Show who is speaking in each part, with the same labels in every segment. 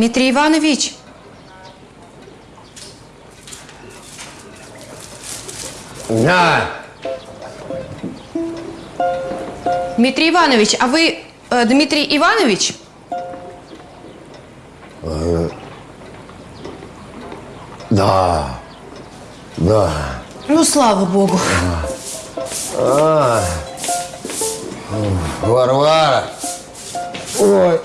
Speaker 1: Дмитрий Иванович!
Speaker 2: Да.
Speaker 1: Дмитрий Иванович, а вы э, Дмитрий Иванович?
Speaker 2: Да. Да.
Speaker 1: Ну, слава богу.
Speaker 2: Варвара. Ой.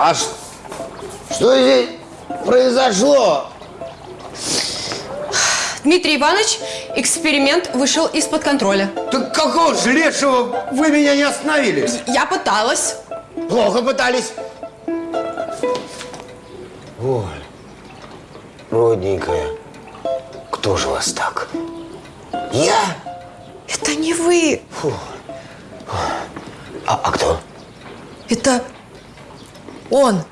Speaker 2: А что здесь произошло?
Speaker 1: Дмитрий Иванович, эксперимент вышел из-под контроля.
Speaker 2: Так какого ж лешего вы меня не остановили?
Speaker 1: Я пыталась.
Speaker 2: Плохо пытались. Ой, родненькая, кто же вас так? Я?
Speaker 1: Это не вы.
Speaker 2: А, а кто?
Speaker 1: Это он.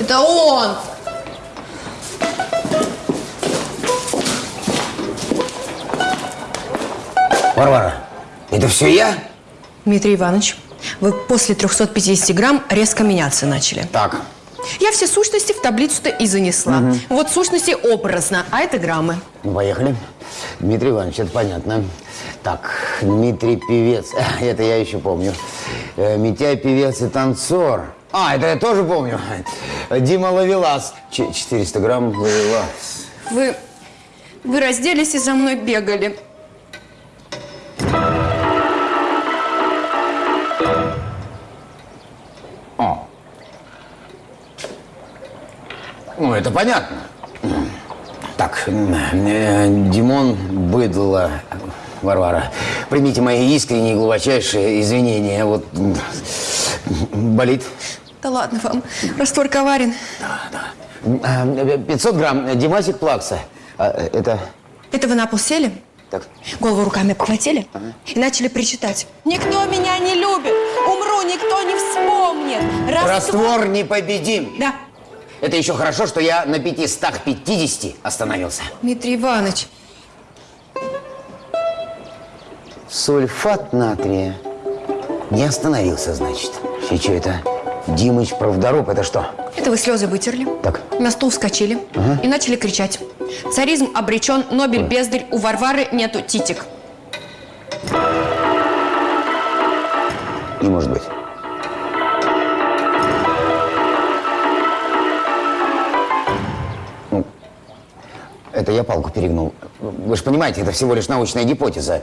Speaker 1: Это он.
Speaker 2: Варвара, это все я?
Speaker 1: Дмитрий Иванович, вы после 350 грамм резко меняться начали.
Speaker 2: Так,
Speaker 1: Я все сущности в таблицу-то и занесла. Вот сущности образно, а это граммы.
Speaker 2: ну поехали. Дмитрий Иванович, это понятно. Так, Дмитрий певец, это я еще помню. Э, Митяй певец и танцор. А, это я тоже помню. Дима Ловелас. Ч- 400 грамм Ловелас.
Speaker 1: Вы, вы разделись и за мной бегали.
Speaker 2: Ну, это понятно. Так, э, Димон Быдло, Варвара, примите мои искренние и глубочайшие извинения. Вот болит.
Speaker 1: Да ладно вам, раствор коварен.
Speaker 2: Э, 500 грамм Димасик Плакса. А, э, Это...
Speaker 1: Это вы на пол сели,
Speaker 2: Так,
Speaker 1: голову руками обхватили и начали причитать. Никто меня не любит, умру, никто не вспомнит. Раствор...
Speaker 2: раствор непобедим.
Speaker 1: Да,
Speaker 2: Это еще хорошо, что я на 550 остановился.
Speaker 1: Дмитрий Иванович,
Speaker 2: Сульфат натрия. Не остановился, значит. И что это? Димыч Правдоруб, это что?
Speaker 1: это вы слезы вытерли,
Speaker 2: Так.
Speaker 1: на стул вскочили и начали кричать. Царизм обречен, Нобель бездарь, у Варвары нету титик.
Speaker 2: Не может быть. Это я палку перегнул. Вы же понимаете, это всего лишь научная гипотеза.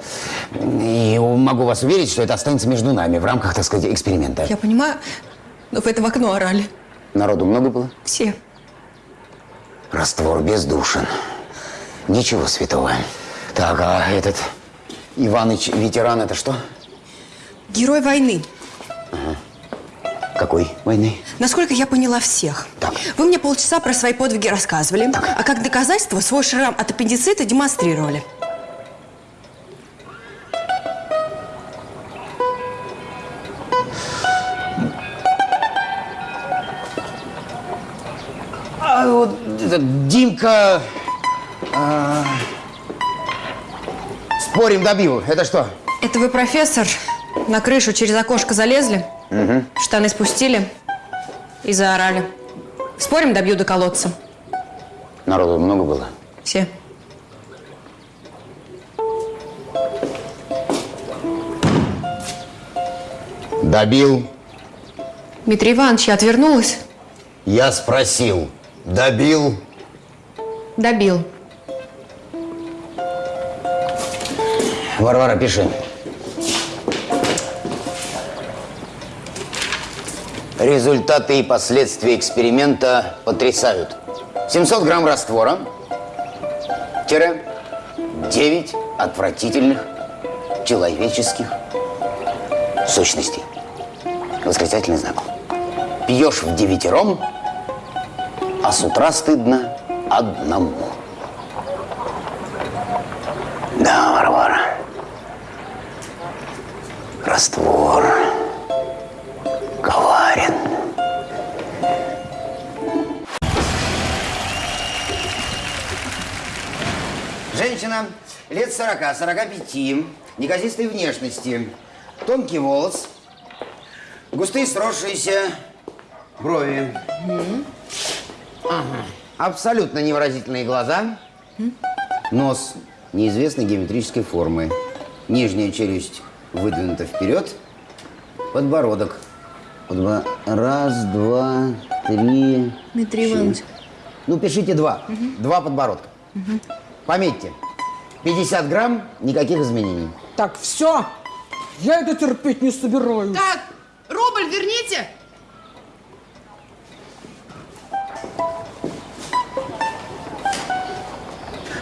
Speaker 2: И могу вас уверить, что это останется между нами в рамках, так сказать, эксперимента.
Speaker 1: Я понимаю, но вы это в окно орали.
Speaker 2: Народу много было?
Speaker 1: Все.
Speaker 2: Раствор бездушен. Ничего святого. Так, а этот Иваныч ветеран это что?
Speaker 1: Герой войны.
Speaker 2: Какой войны?
Speaker 1: Насколько я поняла всех.
Speaker 2: Так.
Speaker 1: Вы мне полчаса про свои подвиги рассказывали, а как доказательство свой шрам от аппендицита демонстрировали.
Speaker 2: А вот этот Димка... а, спорим, добил. Это что?
Speaker 1: Это вы, профессор, на крышу через окошко залезли, штаны спустили и заорали. Спорим, добью до колодца.
Speaker 2: Народу много было?
Speaker 1: Все.
Speaker 2: Добил.
Speaker 1: Дмитрий Иванович, я отвернулась.
Speaker 2: Я спросил. Добил.
Speaker 1: Добил.
Speaker 2: Варвара, пиши. Результаты и последствия эксперимента потрясают. 700 грамм раствора, тире 9 отвратительных человеческих сущностей. Восклицательный знак. Пьешь в девятером, а с утра стыдно одному. Да, Варвара. Раствор лет 40, 45, неказистой внешности, тонкий волос, густые сросшиеся брови. Ага. Абсолютно невыразительные глаза. Нос неизвестной геометрической формы. Нижняя челюсть выдвинута вперед. Подбородок. Подбо- Раз, два, три.
Speaker 1: Дмитрий. Иванович.
Speaker 2: Ну, пишите два. Два подбородка. Пометьте. 50 грамм, никаких изменений.
Speaker 3: Так, все. Я это терпеть не собираюсь.
Speaker 1: Так, рубль верните.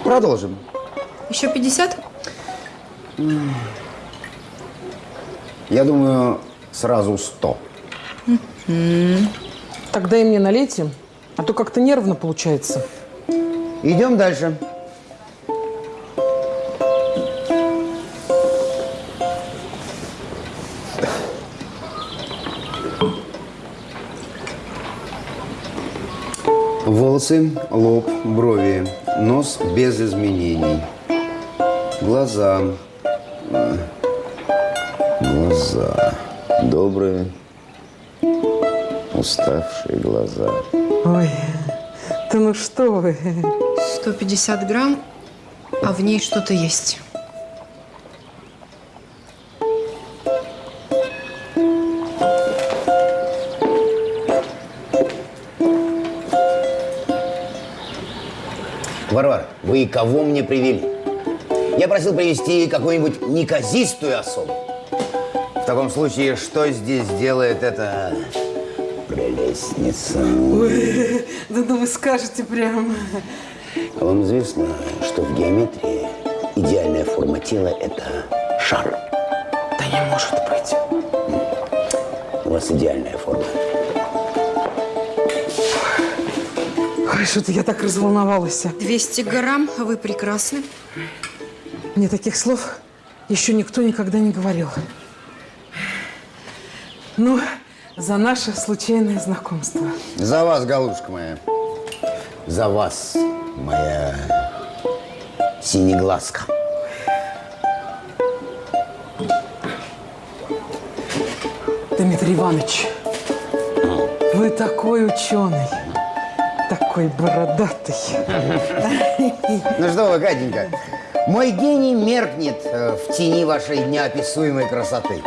Speaker 2: Продолжим.
Speaker 1: Еще 50?
Speaker 2: Я думаю, сразу 100.
Speaker 3: Тогда и мне налейте, а то как-то нервно получается.
Speaker 2: Идем дальше. Волосы, лоб, брови, нос без изменений. Глаза. Глаза. Добрые, уставшие глаза.
Speaker 3: Ой, да ну что вы.
Speaker 1: 150 грамм, а в ней что-то есть.
Speaker 2: Кого мне привели? Я просил привести какую-нибудь неказистую особу. В таком случае, что здесь делает эта прелестница?
Speaker 3: Да ну вы скажете прям.
Speaker 2: А вам известно, что в геометрии идеальная форма тела – это шар.
Speaker 3: Да не может быть.
Speaker 2: У вас идеальная форма.
Speaker 3: Ой, что-то я так разволновалась.
Speaker 1: 200 грамм, а вы прекрасны.
Speaker 3: Мне таких слов еще никто никогда не говорил. Ну, за наше случайное знакомство.
Speaker 2: За вас, голубушка моя. За вас, моя синеглазка.
Speaker 3: Дмитрий Иванович, вы такой ученый, такой бородатый.
Speaker 2: Ну что вы, Катенька, мой гений меркнет э, в тени вашей неописуемой красоты.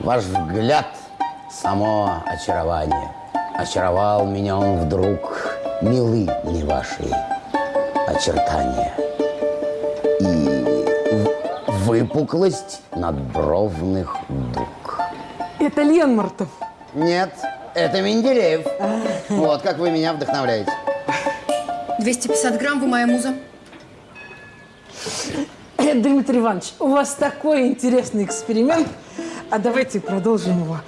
Speaker 2: Ваш взгляд – само очарование. Очаровал меня он вдруг, милы мне ваши очертания. И выпуклость надбровных дуг.
Speaker 3: Это Ленмартов.
Speaker 2: Нет, это Менделеев. Вот как вы меня вдохновляете.
Speaker 1: 250 грамм, вы моя муза.
Speaker 3: Э, Дмитрий Иванович, у вас такой интересный эксперимент. А давайте продолжим его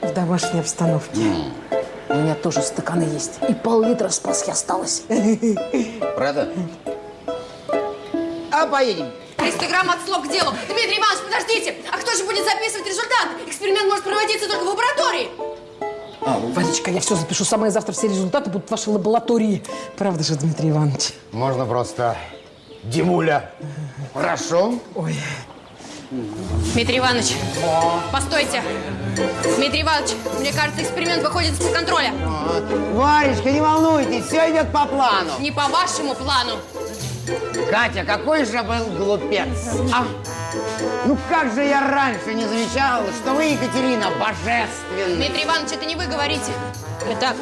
Speaker 3: в домашней обстановке. У меня тоже стаканы есть. И пол-литра спаски осталось.
Speaker 2: Правда? А поедем.
Speaker 1: 300 грамм от слов к делу. Дмитрий Иванович, подождите! А кто же будет записывать результат? Эксперимент может проводиться только в лаборатории.
Speaker 3: Валечка, я все запишу. Самое завтра все результаты будут в вашей лаборатории. Правда же, Дмитрий Иванович?
Speaker 2: Можно просто Димуля. Хорошо.
Speaker 3: Ой,
Speaker 1: Дмитрий Иванович, постойте. Дмитрий Иванович, мне кажется, эксперимент выходит из-под контроля.
Speaker 2: Варечка, не волнуйтесь, все идет по плану.
Speaker 1: Не по вашему плану.
Speaker 2: Катя, какой же был глупец. А? Ну как же я раньше не замечал, что вы, Екатерина, божественны.
Speaker 1: Дмитрий Иванович, это не вы говорите. Это,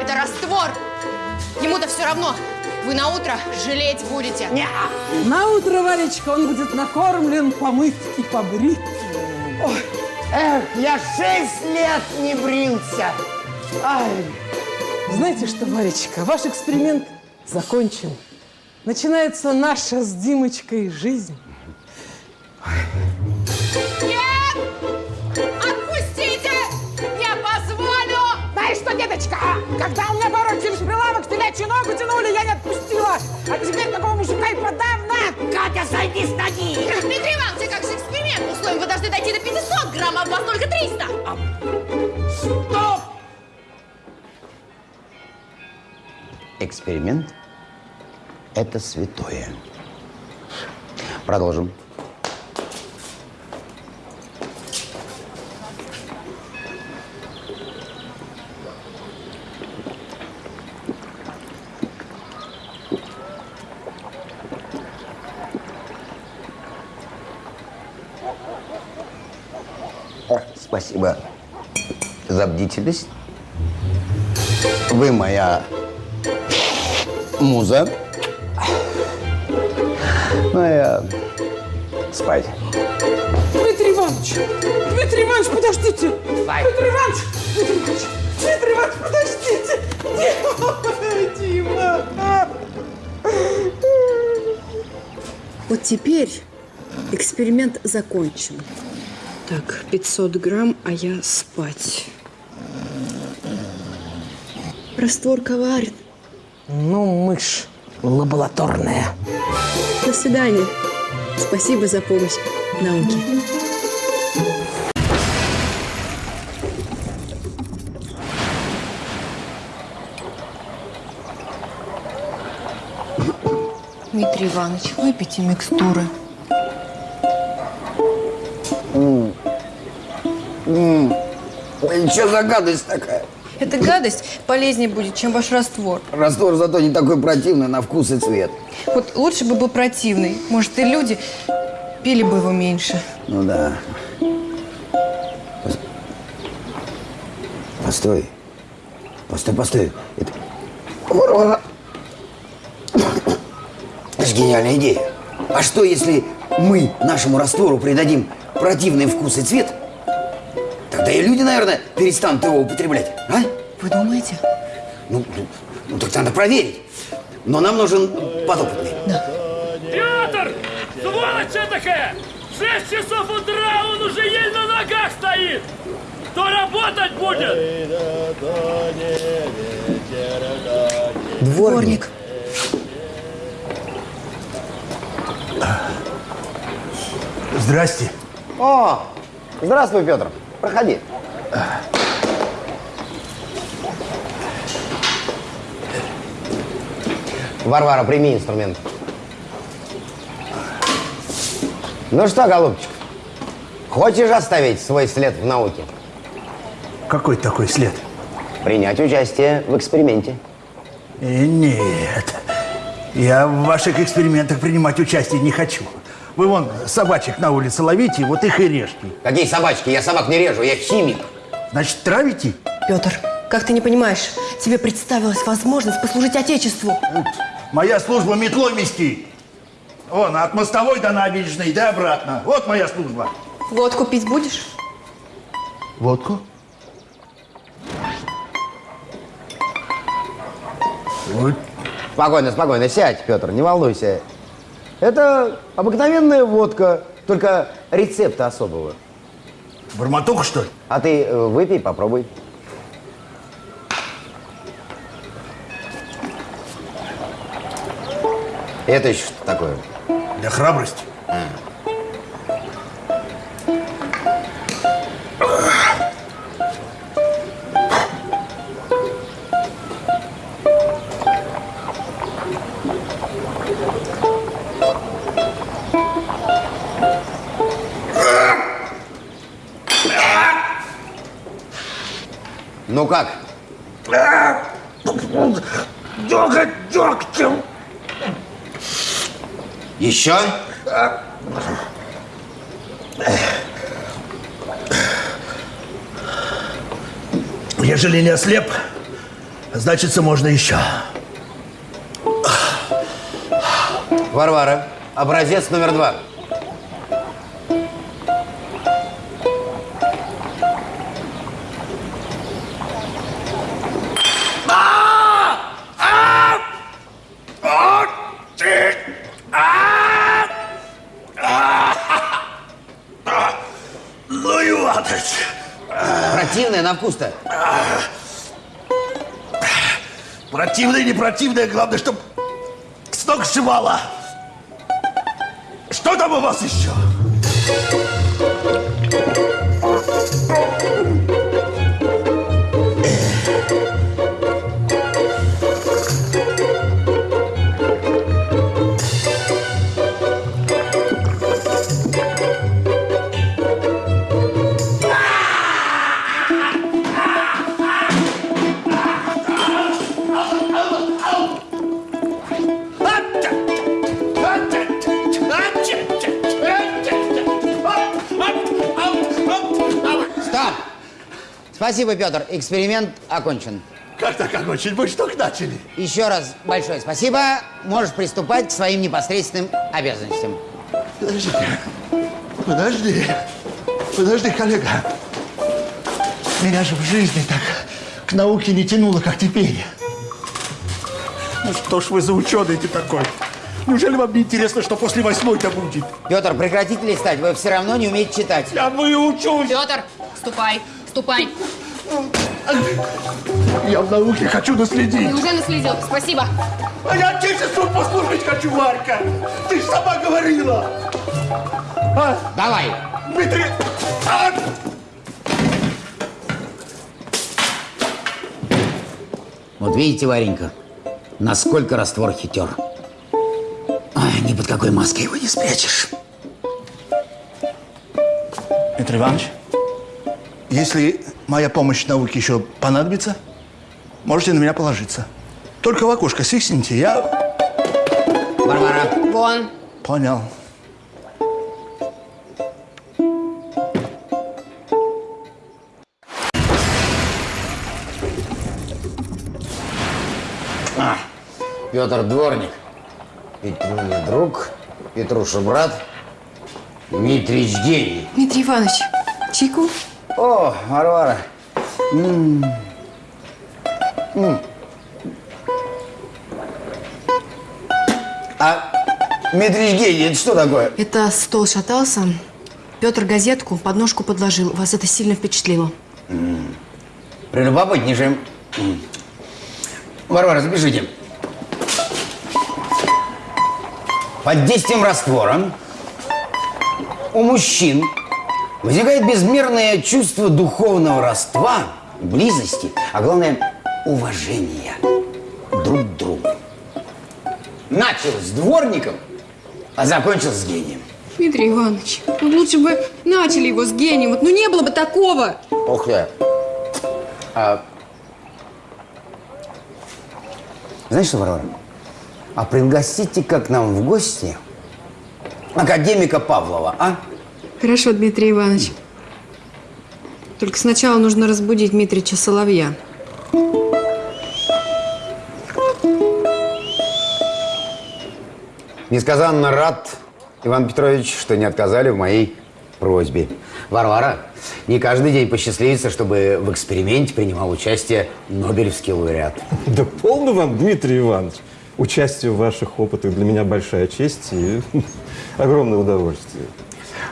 Speaker 1: это раствор. Ему-то все равно. Вы на утро жалеть будете.
Speaker 3: на утро, Валечка, он будет накормлен, помыт и побрит. Ой,
Speaker 2: Эх, я шесть лет не брился. Ай.
Speaker 3: знаете что, Валечка, ваш эксперимент закончен. Начинается наша с Димочкой жизнь.
Speaker 1: Отпустите! Я позволю!
Speaker 3: Знаешь что, деточка, когда у меня порой через прилавок телячью ногу тянули, я не отпустила. А теперь такого мужика и подавно.
Speaker 2: Катя, сойди с ноги.
Speaker 1: Дмитрий Иванович, а как же эксперимент? Условием вы должны дойти до 500 грамм, а у вас только 300.
Speaker 2: Стоп! Эксперимент – это святое. О, спасибо за бдительность. Вы моя муза. Ну, я спать.
Speaker 3: Дмитрий Иванович! Дмитрий Иванович, подождите! Дмитрий Иванович! Дмитрий Иванович! Дмитрий Иванович, подождите! Дима! Дима!
Speaker 1: Вот теперь эксперимент закончен. Так, 500 грамм, а я спать. Раствор коварен.
Speaker 3: Ну, мышь лабораторная.
Speaker 1: До свидания. Спасибо за помощь науке. Дмитрий Иванович, выпейте микстуры.
Speaker 2: Что за гадость такая?
Speaker 1: Эта гадость полезнее будет, чем ваш раствор.
Speaker 2: Раствор зато не такой противный на вкус и цвет.
Speaker 1: Вот лучше бы был противный. Может, и люди пили бы его меньше.
Speaker 2: Ну да. Пос- Постой. Постой, постой. Это... Варвара. Это же гениальная идея. А что, если мы нашему раствору придадим противный вкус и цвет? Тогда и люди, наверное, перестанут его употреблять. А?
Speaker 1: Вы думаете?
Speaker 2: Ну, ну, ну, так надо проверить. Но нам нужен подопытный.
Speaker 4: Петр! Сволочь такая! В 6 часов утра он уже еле на ногах стоит! Кто работать будет?
Speaker 1: Дворник.
Speaker 5: Здрасте.
Speaker 2: О, здравствуй, Петр. Проходи. Варвара, прими инструмент. Ну что, голубчик, хочешь оставить свой след в науке?
Speaker 5: Какой такой след?
Speaker 2: Принять участие в эксперименте.
Speaker 5: Э, нет. Я в ваших экспериментах принимать участие не хочу. Вы вон собачек на улице ловите, вот их и режьте.
Speaker 2: Какие собачки? Я собак не режу, я химик.
Speaker 5: Значит, травите?
Speaker 1: Петр, как ты не понимаешь, тебе представилась возможность послужить Отечеству.
Speaker 5: Моя служба метлой мести. Вон, от мостовой до набережной, да обратно. Вот моя служба.
Speaker 1: Водку пить будешь?
Speaker 5: Водку? Вот.
Speaker 2: Спокойно, спокойно, сядь, Петр, не волнуйся. Это обыкновенная водка, только рецепта особого.
Speaker 5: Бормотуха, что ли?
Speaker 2: А ты э, выпей, попробуй. Это еще что такое?
Speaker 5: Для храбрости.
Speaker 2: Ну как?
Speaker 5: Дёготь дёгтем.
Speaker 2: Еще?
Speaker 5: Ежели не ослеп, значится, можно еще.
Speaker 2: Варвара, образец номер два. Противное,
Speaker 5: не противное, главное, чтоб с ног сшивало. Что там у вас еще?
Speaker 2: Спасибо, Петр. Эксперимент окончен.
Speaker 5: Как так окончить? Мы что начали?
Speaker 2: Еще раз большое спасибо. Можешь приступать к своим непосредственным обязанностям.
Speaker 5: Подождите. Подожди. Подожди, коллега. Меня же в жизни так к науке не тянуло, как теперь. Ну что ж вы за ученый-то такой? Неужели вам не интересно, что после восьмой-то будет?
Speaker 2: Петр, прекратите листать. Вы все равно не умеете читать.
Speaker 5: Я выучусь!
Speaker 1: Петр, ступай, ступай.
Speaker 5: Я в науке хочу наследить.
Speaker 1: уже наследил. Спасибо.
Speaker 5: А я отечеству послужить хочу, Варька. Ты ж сама говорила. А,
Speaker 2: Давай.
Speaker 5: Дмитрий... А!
Speaker 2: Вот видите, Варенька, насколько раствор хитер. Ай, ни под какой маской его не спрячешь.
Speaker 5: Петр Иванович, если моя помощь науке еще понадобится, можете на меня положиться. Только в окошко свистните, я
Speaker 2: Варвара,
Speaker 1: Вон.
Speaker 5: понял.
Speaker 2: Петр Дворник, Петруня друг, Петруша брат, Дмитрич гений.
Speaker 1: Дмитрий Иванович, чайку?
Speaker 2: О, Варвара. М. М. А Дмитрич гений, это что такое?
Speaker 1: Это стол шатался. Петр газетку под ножку подложил. Вас это сильно впечатлило.
Speaker 2: Прелюбопытнейшим. М. Варвара, запишите. Под действием раствора у мужчин возникает безмерное чувство духовного родства, близости, а главное уважения друг к другу. Начал с дворником, а закончил с гением.
Speaker 1: Дмитрий Иванович, ну лучше бы начали его с гением. Вот, ну не было бы такого.
Speaker 2: Ох я. А... Знаешь что, Варвара? А пригласите-ка к нам в гости академика Павлова, а?
Speaker 1: Хорошо, Дмитрий Иванович. Только сначала нужно разбудить Дмитрича Соловья.
Speaker 2: Несказанно рад, Иван Петрович, что не отказали в моей просьбе. Варвара, не каждый день посчастливится, чтобы в эксперименте принимал участие Нобелевский лауреат.
Speaker 6: Да полно вам, Дмитрий Иванович. Участие в ваших опытах для меня большая честь и огромное удовольствие.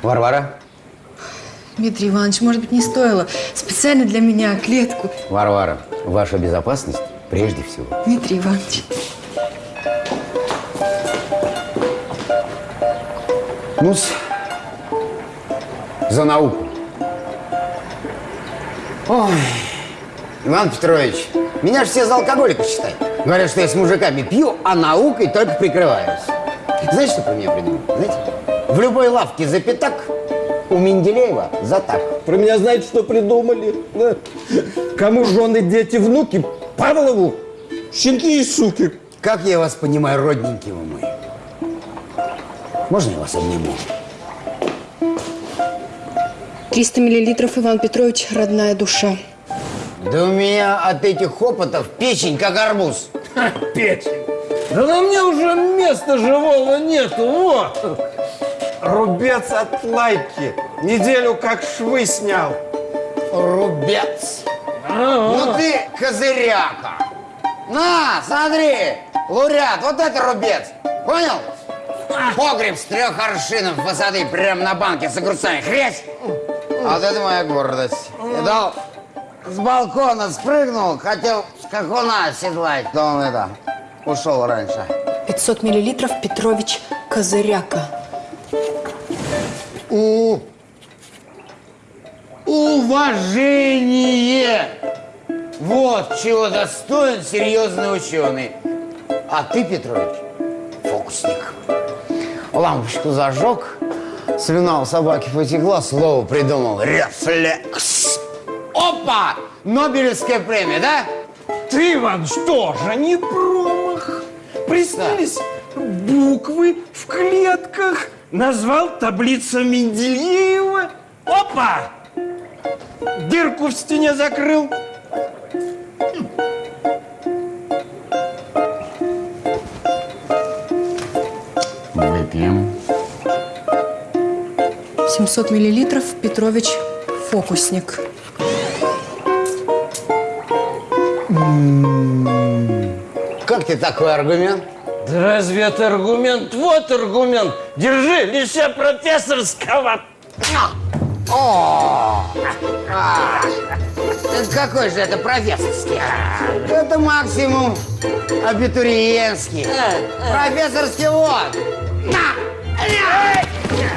Speaker 2: Варвара,
Speaker 1: Дмитрий Иванович, может быть, не стоило специально для меня клетку.
Speaker 2: Варвара, ваша безопасность прежде всего.
Speaker 1: Дмитрий Иванович.
Speaker 2: ну за науку. Ой, Иван Петрович, меня же все за алкоголика считают. Говорят, что я с мужиками пью, а наукой только прикрываюсь. Знаете, что про меня придумали? Знаете? В любой лавке за пятак, у Менделеева за так.
Speaker 6: Про меня знаете, что придумали? Да. Кому жены, дети, внуки? Павлову? Щенки и суки.
Speaker 2: Как я вас понимаю, родненький вы мой? Можно я вас обниму?
Speaker 1: 300 миллилитров, Иван Петрович, родная душа.
Speaker 2: Да у меня от этих опытов печень как арбуз.
Speaker 6: Печень. Да на мне уже места живого нету. Вот. Рубец от лайки. Неделю как швы снял.
Speaker 2: Рубец. Ну ты козыряка. На, смотри, лауреат, вот это рубец. Понял? Погреб с трех аршинов высоты прямо на банке с огурцами. Хрясь! А вот это моя гордость. Видал? С балкона спрыгнул, хотел скакуна оседлать, но он это, ушел раньше.
Speaker 1: 500 миллилитров Петрович Козыряка.
Speaker 2: У... Уважение! Вот чего достоин серьезный ученый. А ты, Петрович, фокусник. Лампочку зажег, слюна у собаки потекла, слово придумал. Рефлекс. Опа! Нобелевская премия, да?
Speaker 6: Ты, Иван, что же, не промах? Приснились буквы в клетках. Назвал таблицу Менделеева. Опа! Дырку в стене закрыл.
Speaker 2: Выпьем.
Speaker 1: 700 миллилитров Петрович фокусник.
Speaker 2: Как тебе такой аргумент?
Speaker 6: Да разве это аргумент? Вот аргумент. Держи, лися профессорского.
Speaker 2: Это какой же это профессорский? Это максимум абитуриентский. Профессорский вот. На! На!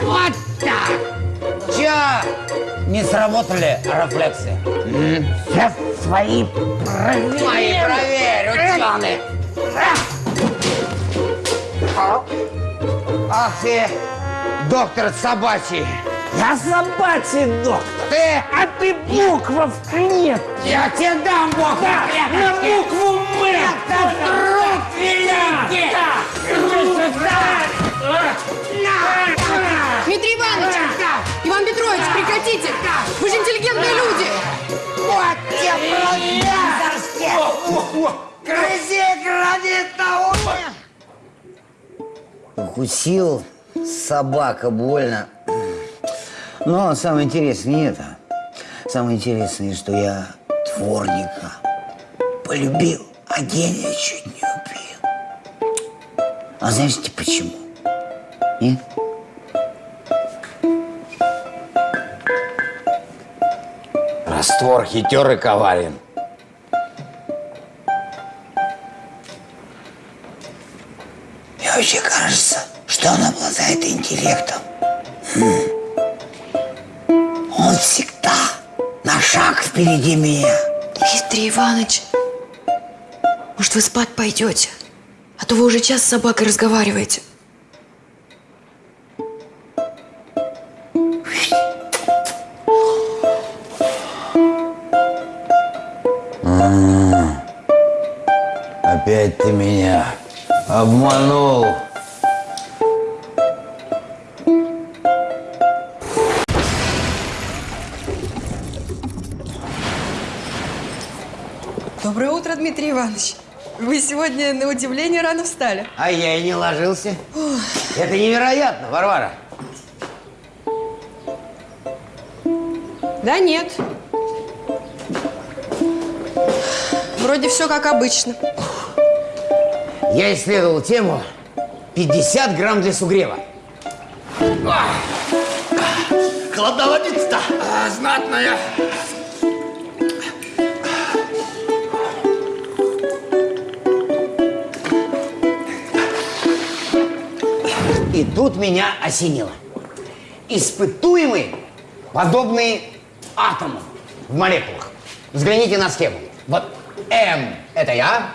Speaker 2: Вот так. Че? Не сработали рефлексы? Сейчас свои проверю. Мои проверю, ученые. Ах ты, доктор собачий.
Speaker 6: Я собачий доктор.
Speaker 2: Ты,
Speaker 6: А ты буквов нет.
Speaker 2: я тебе дам бог
Speaker 6: На букву М.
Speaker 2: Это труд великий!
Speaker 1: Дмитрий Иванович! Иван Петрович, прекратите! Вы же интеллигентные люди!
Speaker 2: Вот тебе! Грызи гранит науки! Укусил собака больно. Но самое интересное не это. Самое интересное, что я дворника полюбил, а гения чуть не убил. А знаете почему? Нет? Раствор хитер и коварен. Мне вообще кажется, что он обладает интеллектом. М. Он всегда на шаг впереди меня.
Speaker 1: Дмитрий Иванович, может, вы спать пойдете? А то вы уже час с собакой разговариваете.
Speaker 2: Опять ты меня обманул.
Speaker 1: Доброе утро, Дмитрий Иванович. Вы сегодня, на удивление, рано встали.
Speaker 2: А я и не ложился. Это невероятно, Варвара.
Speaker 1: Да нет. Вроде все как обычно.
Speaker 2: Я исследовал тему 50 грамм для сугрева.
Speaker 5: Холодна водица-то.
Speaker 2: А, знатная. И тут меня осенило. Испытуемые подобные атомам в молекулах. Взгляните на схему. Вот М – это я,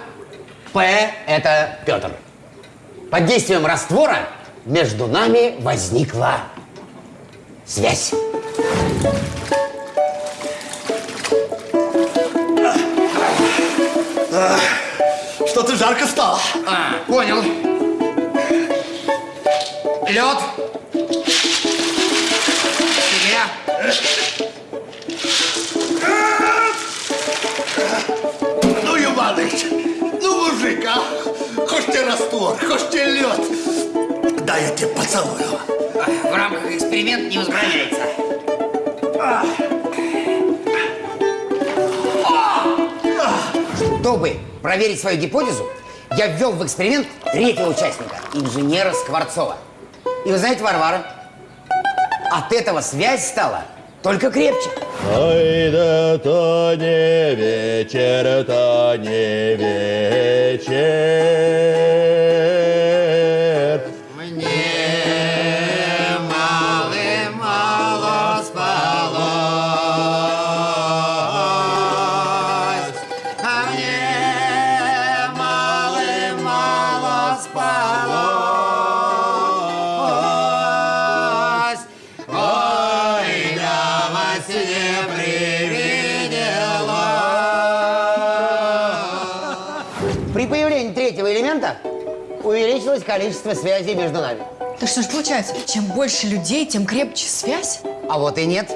Speaker 2: П – это Петр. Под действием раствора между нами возникла связь.
Speaker 5: Что-то жарко стало.
Speaker 2: А, понял. Лед. Тебе.
Speaker 5: Ну, Иваныч? Хочешь тебе лед. Дай я тебе поцелую.
Speaker 2: В рамках эксперимента не возбраняется. Чтобы проверить свою гипотезу, я ввел в эксперимент третьего участника, инженера Скворцова. И вы знаете, Варвара, от этого связь стала только крепче.
Speaker 5: Ой, да то не вечер, то не вечер.
Speaker 2: Количество связей между нами.
Speaker 1: Так что ж получается, чем больше людей, тем крепче связь?
Speaker 2: А вот и нет.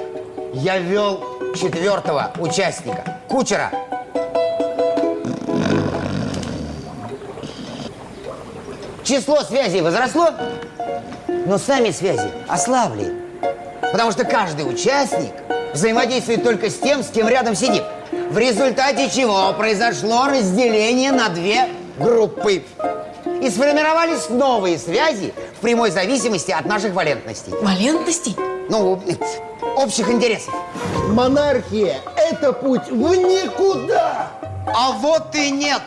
Speaker 2: Я ввел четвертого участника, кучера. Число связей возросло, но сами связи ослабли. Потому что каждый участник взаимодействует только с тем, с кем рядом сидит. В результате чего произошло разделение на две группы. И сформировались новые связи в прямой зависимости от наших валентностей.
Speaker 1: Валентностей?
Speaker 2: Ну, общих интересов.
Speaker 5: Монархия – это путь в никуда.
Speaker 2: А вот и нет.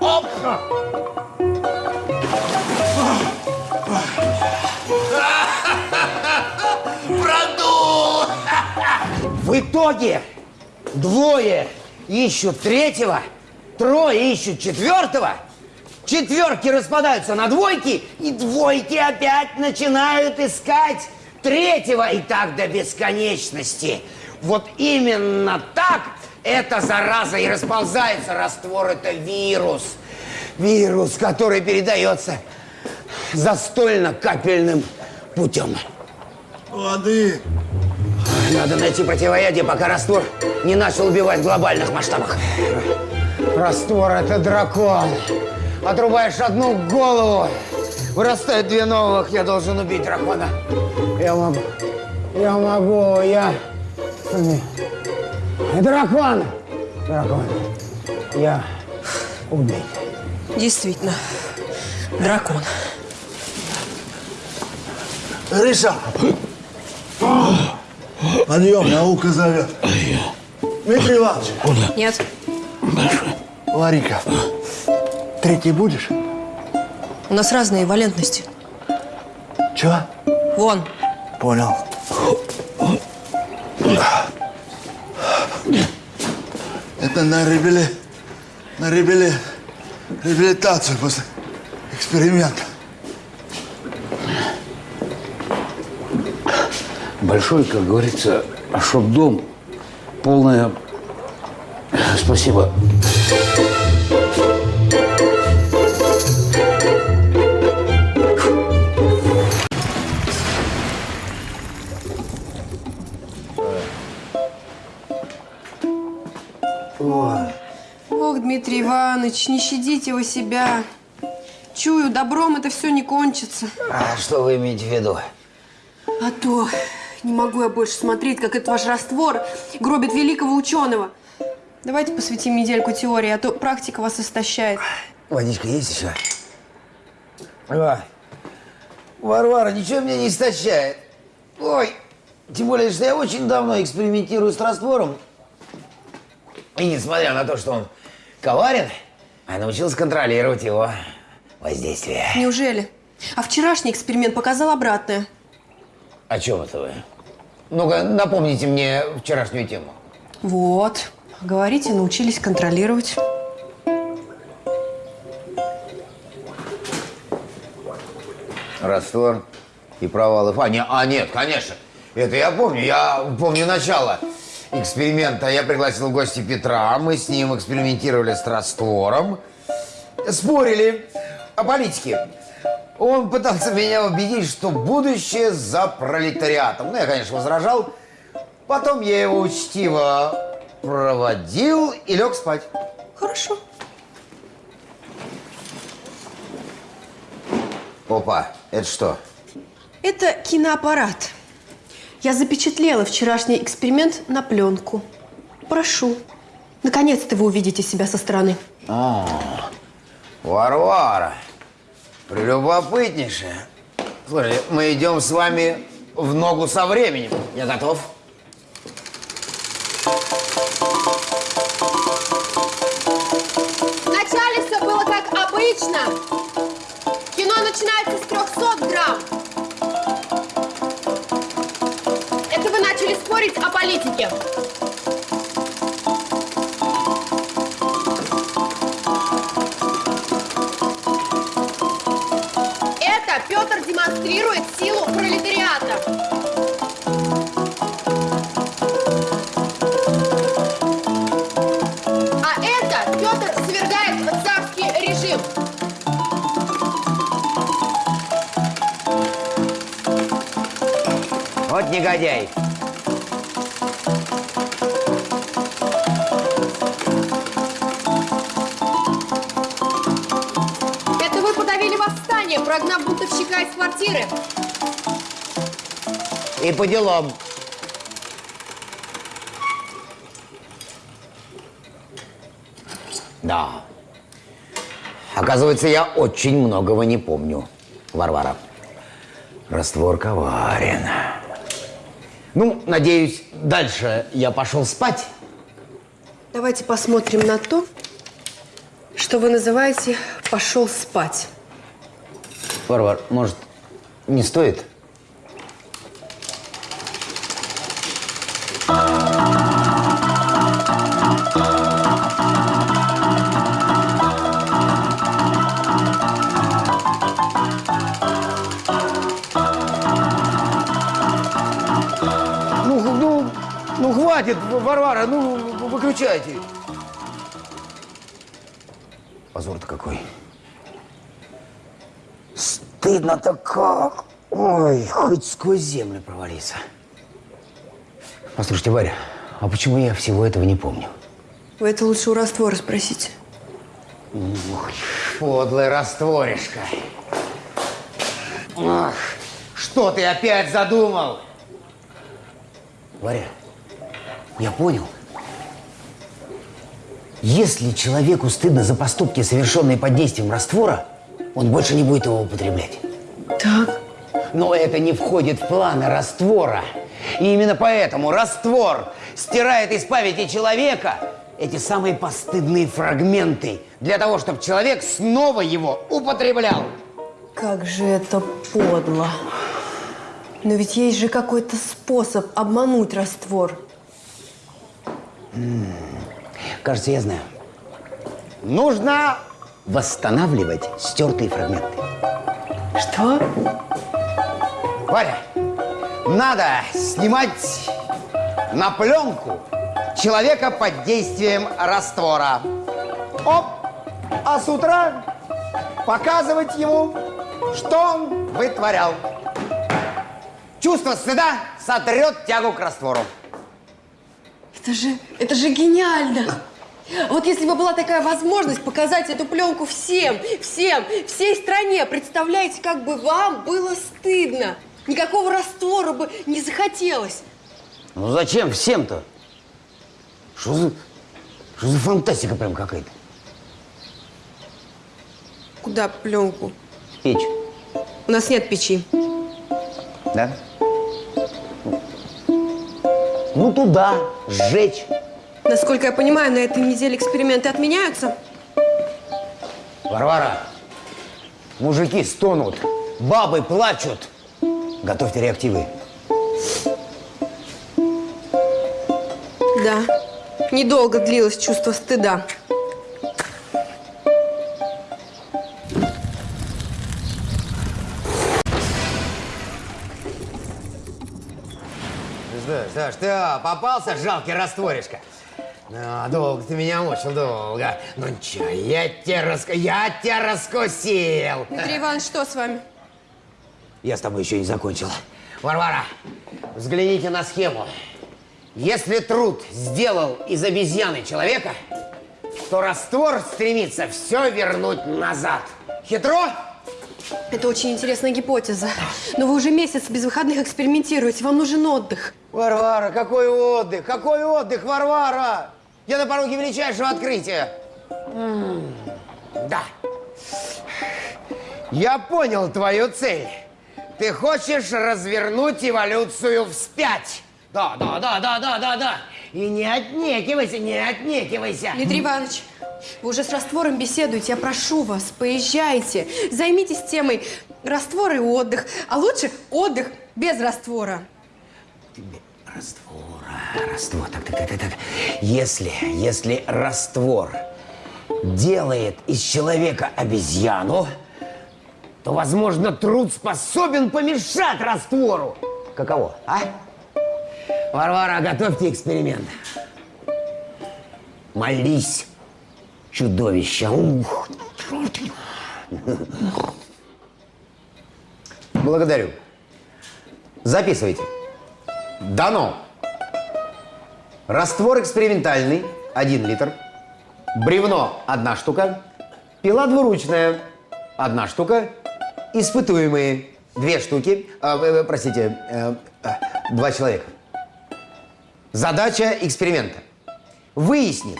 Speaker 2: Оп! Продул! В итоге двое ищут третьего, трое ищут четвертого, четверки распадаются на двойки, и двойки опять начинают искать третьего, и так до бесконечности. Вот именно так эта зараза и расползается. Раствор – это вирус. Вирус, который передается застольно-капельным путем.
Speaker 5: Воды.
Speaker 2: Надо найти противоядие, пока раствор не начал убивать в глобальных масштабах. Раствор – это дракон. Отрубаешь одну голову, вырастают две новых. Я должен убить дракона. Я могу. Я могу. Я... Дракон! Дракон. Я убить.
Speaker 1: Действительно, дракон.
Speaker 5: Гриша! Подъем, наука зовет. Дмитрий Иванович,
Speaker 1: Нет.
Speaker 5: Ларика, третий будешь?
Speaker 1: У нас разные валентности.
Speaker 5: Чего?
Speaker 1: Вон,
Speaker 5: Понял. Это на ребели... на ребели... реабилитацию после эксперимента.
Speaker 7: Большой, как говорится, чтоб дом полное... Спасибо.
Speaker 1: Ох, Дмитрий Иванович, не щадите вы себя. Чую, добром это все не кончится.
Speaker 2: А что вы имеете в виду?
Speaker 1: А то не могу я больше смотреть, как этот ваш раствор гробит великого ученого. Давайте посвятим недельку теории, а то практика вас истощает.
Speaker 2: Водичка есть еще? О, Варвара, ничего меня не истощает. Ой, тем более, что я очень давно экспериментирую с раствором. И несмотря на то, что он коварен, я научился контролировать его воздействие.
Speaker 1: Неужели? А вчерашний эксперимент показал обратное.
Speaker 2: О чем это вы? Ну-ка, напомните мне вчерашнюю тему.
Speaker 1: Вот. Говорите, научились контролировать.
Speaker 2: Раствор и провалы. А, не, а нет, конечно. Это я помню. Я помню начало эксперимента. Я пригласил в гости Петра. Мы с ним экспериментировали с раствором. Спорили о политике. Он пытался меня убедить, что будущее за пролетариатом. Ну, я, конечно, возражал. Потом я его учтиво проводил и лег спать.
Speaker 1: Хорошо.
Speaker 2: Опа, это что?
Speaker 1: Это киноаппарат. Я запечатлела вчерашний эксперимент на пленку. Прошу. Наконец-то вы увидите себя со стороны.
Speaker 2: Варвара, прелюбопытнейшая. Слушай, мы идем с вами в ногу со временем. Я готов.
Speaker 1: Вначале все было как обычно. Кино начинается с 300 грамм. Спорить о политике. Это Петр демонстрирует силу пролетариата. А
Speaker 2: негодяй.
Speaker 1: Квартиры!
Speaker 2: И по делам. Да. Оказывается, я очень многого не помню, Варвара. Раствор коварен. Ну, надеюсь, дальше я пошел спать.
Speaker 1: Давайте посмотрим на то, что вы называете «пошел спать».
Speaker 2: Варвар, может, не стоит? Ну, ну, ну хватит, Варвара, ну выключайте. Позор-то какой. Стыдно-то как. Ой, хоть сквозь землю провалиться. Послушайте, Варя, а почему я всего этого не помню?
Speaker 1: Вы это лучше у раствора спросите.
Speaker 2: Подлый растворишка. Ах, что ты опять задумал? Варя, я понял. Если человеку стыдно за поступки, совершенные под действием раствора, он больше не будет его употреблять.
Speaker 1: Так.
Speaker 2: Но это не входит в планы раствора. И именно поэтому раствор стирает из памяти человека эти самые постыдные фрагменты для того, чтобы человек снова его употреблял.
Speaker 1: Как же это подло. Но ведь есть же какой-то способ обмануть раствор.
Speaker 2: Кажется, я знаю. Нужно восстанавливать стертые фрагменты.
Speaker 1: Что?
Speaker 2: Варя, надо снимать на пленку человека под действием раствора. Оп! А с утра показывать ему, что он вытворял. Чувство стыда сотрет тягу к раствору.
Speaker 1: Это же, это же гениально! Вот если бы была такая возможность показать эту пленку всем, всем, всей стране, представляете, как бы вам было стыдно. Никакого раствора бы не захотелось.
Speaker 2: Ну зачем всем-то? Что за, что за фантастика прям какая-то?
Speaker 1: Куда пленку?
Speaker 2: Печь,
Speaker 1: У нас нет печи.
Speaker 2: да? Ну туда, сжечь.
Speaker 1: Насколько я понимаю, на этой неделе эксперименты отменяются.
Speaker 2: Варвара, мужики стонут, бабы плачут. Готовьте реактивы.
Speaker 1: Да, недолго длилось чувство стыда.
Speaker 2: Ж ты а, попался, жалкий растворишка? А, долго ты меня мучил, долго. Ну ничего, я тебя, раско... я тебя раскусил.
Speaker 1: Дмитрий Иванович, что с вами?
Speaker 2: Я с тобой еще не закончил. Варвара, взгляните на схему. Если труд сделал из обезьяны человека, то раствор стремится все вернуть назад. Хитро?
Speaker 1: Это очень интересная гипотеза. Но вы уже месяц без выходных экспериментируете. Вам нужен отдых.
Speaker 2: Варвара, какой отдых? Какой отдых, Варвара? Я на пороге величайшего открытия. М, Да. Я понял твою цель. Ты хочешь развернуть эволюцию вспять. Да, да, да, да, да, да, да. И не отнекивайся, не отнекивайся.
Speaker 1: Дмитрий Иванович, вы уже с раствором беседуете. Я прошу вас, поезжайте. Займитесь темой раствор и отдых. А лучше отдых без раствора.
Speaker 2: Раствора, раствор, так, так, так, так. Если, если раствор делает из человека обезьяну, то, возможно, труд способен помешать раствору. Каково, а? Варвара, готовьте эксперимент. Молись, чудовище. Ух. Благодарю. Записывайте. Дано. Раствор экспериментальный, 1 литр. Бревно, одна штука. Пила двуручная, одна штука. Испытуемые, две штуки, а, э, э, простите, э, э, два человека. Задача эксперимента. Выяснит,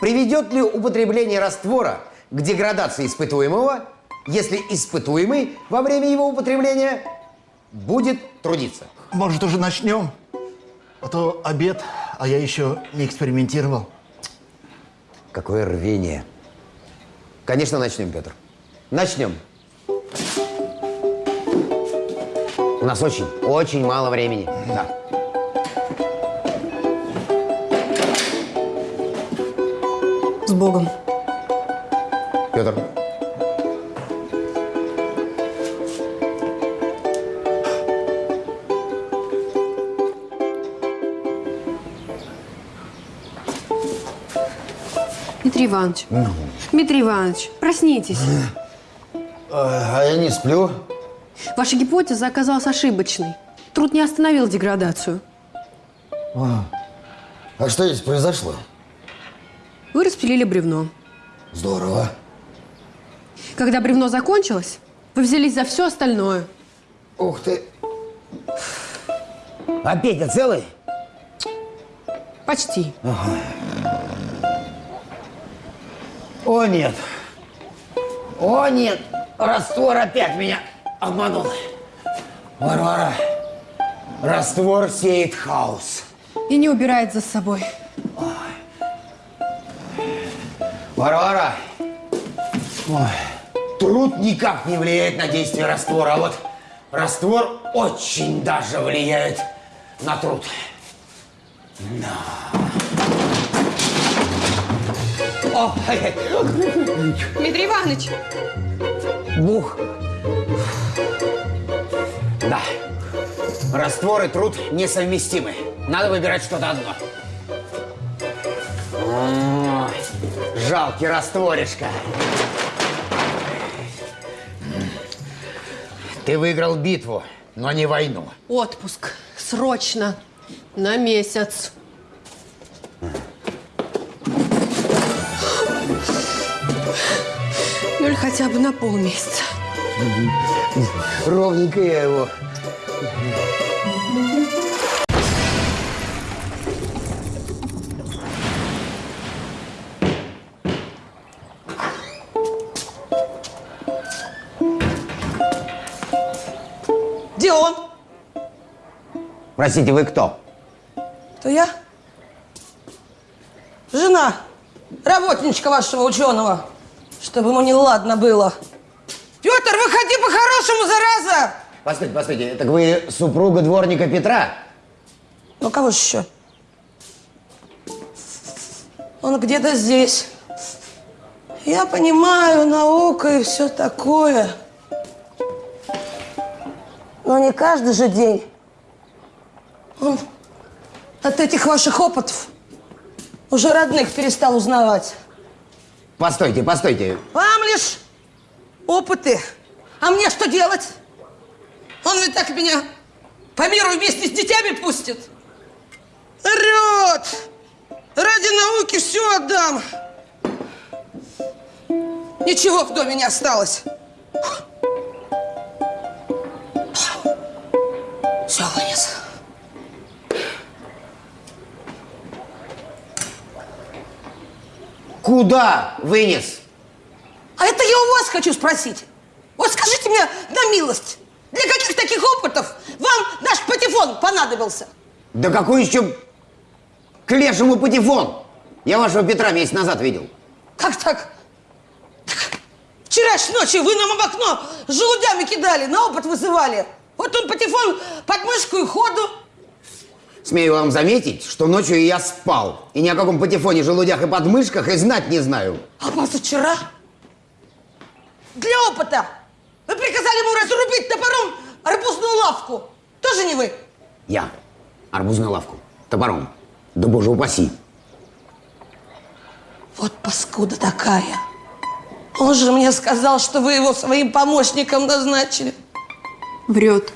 Speaker 2: приведет ли употребление раствора к деградации испытуемого, если испытуемый во время его употребления будет трудиться.
Speaker 5: Может, уже начнем? А то обед, а я еще не экспериментировал.
Speaker 2: Какое рвение. Конечно, начнем, Петр. Начнем. У нас очень, очень мало времени. Да.
Speaker 1: С Богом.
Speaker 2: Петр.
Speaker 1: Дмитрий Иванович. Дмитрий Иванович, проснитесь.
Speaker 2: А я не сплю.
Speaker 1: Ваша гипотеза оказалась ошибочной. Труд не остановил деградацию.
Speaker 2: А что здесь произошло?
Speaker 1: Вы распилили бревно.
Speaker 2: Здорово.
Speaker 1: Когда бревно закончилось, вы взялись за все остальное.
Speaker 2: Ух ты. А Петя целый?
Speaker 1: Почти.
Speaker 2: О, нет. О, нет. Раствор опять меня обманул. Варвара, раствор сеет хаос.
Speaker 1: И не убирает за собой.
Speaker 2: Варвара, ой, труд никак не влияет на действие раствора, а вот раствор очень даже влияет на труд. Да. О.
Speaker 1: Дмитрий Иванович!
Speaker 2: Бух. Да. Раствор и труд несовместимы. Надо выбирать что-то одно. Жалкий растворишка. Ты выиграл битву, но не войну.
Speaker 1: Отпуск. Срочно. На месяц. Хотя бы на полмесяца.
Speaker 2: Ровненько я его.
Speaker 8: Где он?
Speaker 2: Простите, вы кто?
Speaker 8: То я? Жена работничка вашего ученого, чтобы ему не ладно было. Петр, выходи по-хорошему, зараза!
Speaker 2: Постойте, постойте, так вы супруга дворника Петра?
Speaker 8: Ну, кого же еще? Он где-то здесь. Я понимаю, наука и все такое. Но не каждый же день. Он от этих ваших опытов уже родных перестал узнавать.
Speaker 2: Постойте, постойте.
Speaker 8: Вам лишь опыты. А мне что делать? Он ведь так меня по миру вместе с детьми пустит. Орет! Ради науки все отдам. Ничего в доме не осталось. Все, вынес.
Speaker 2: Куда вынес?
Speaker 8: А это я у вас хочу спросить. Вот скажите мне на милость, для каких таких опытов вам наш патефон понадобился?
Speaker 2: Да какой еще к лешему патефон? Я вашего Петра месяц назад видел.
Speaker 8: Как так? Так, Вчера ж ночью вы нам в окно желудями кидали, на опыт вызывали. Вот он патефон под мышку и ходу.
Speaker 2: Смею вам заметить, что ночью я спал. И ни о каком патефоне, желудях и подмышках и знать не знаю.
Speaker 8: А позавчера для опыта вы приказали ему разрубить топором арбузную лавку. Тоже не вы?
Speaker 2: Я. Арбузную лавку. Топором. Да боже упаси.
Speaker 8: Вот паскуда такая. Он же мне сказал, что вы его своим помощником назначили.
Speaker 1: Врет.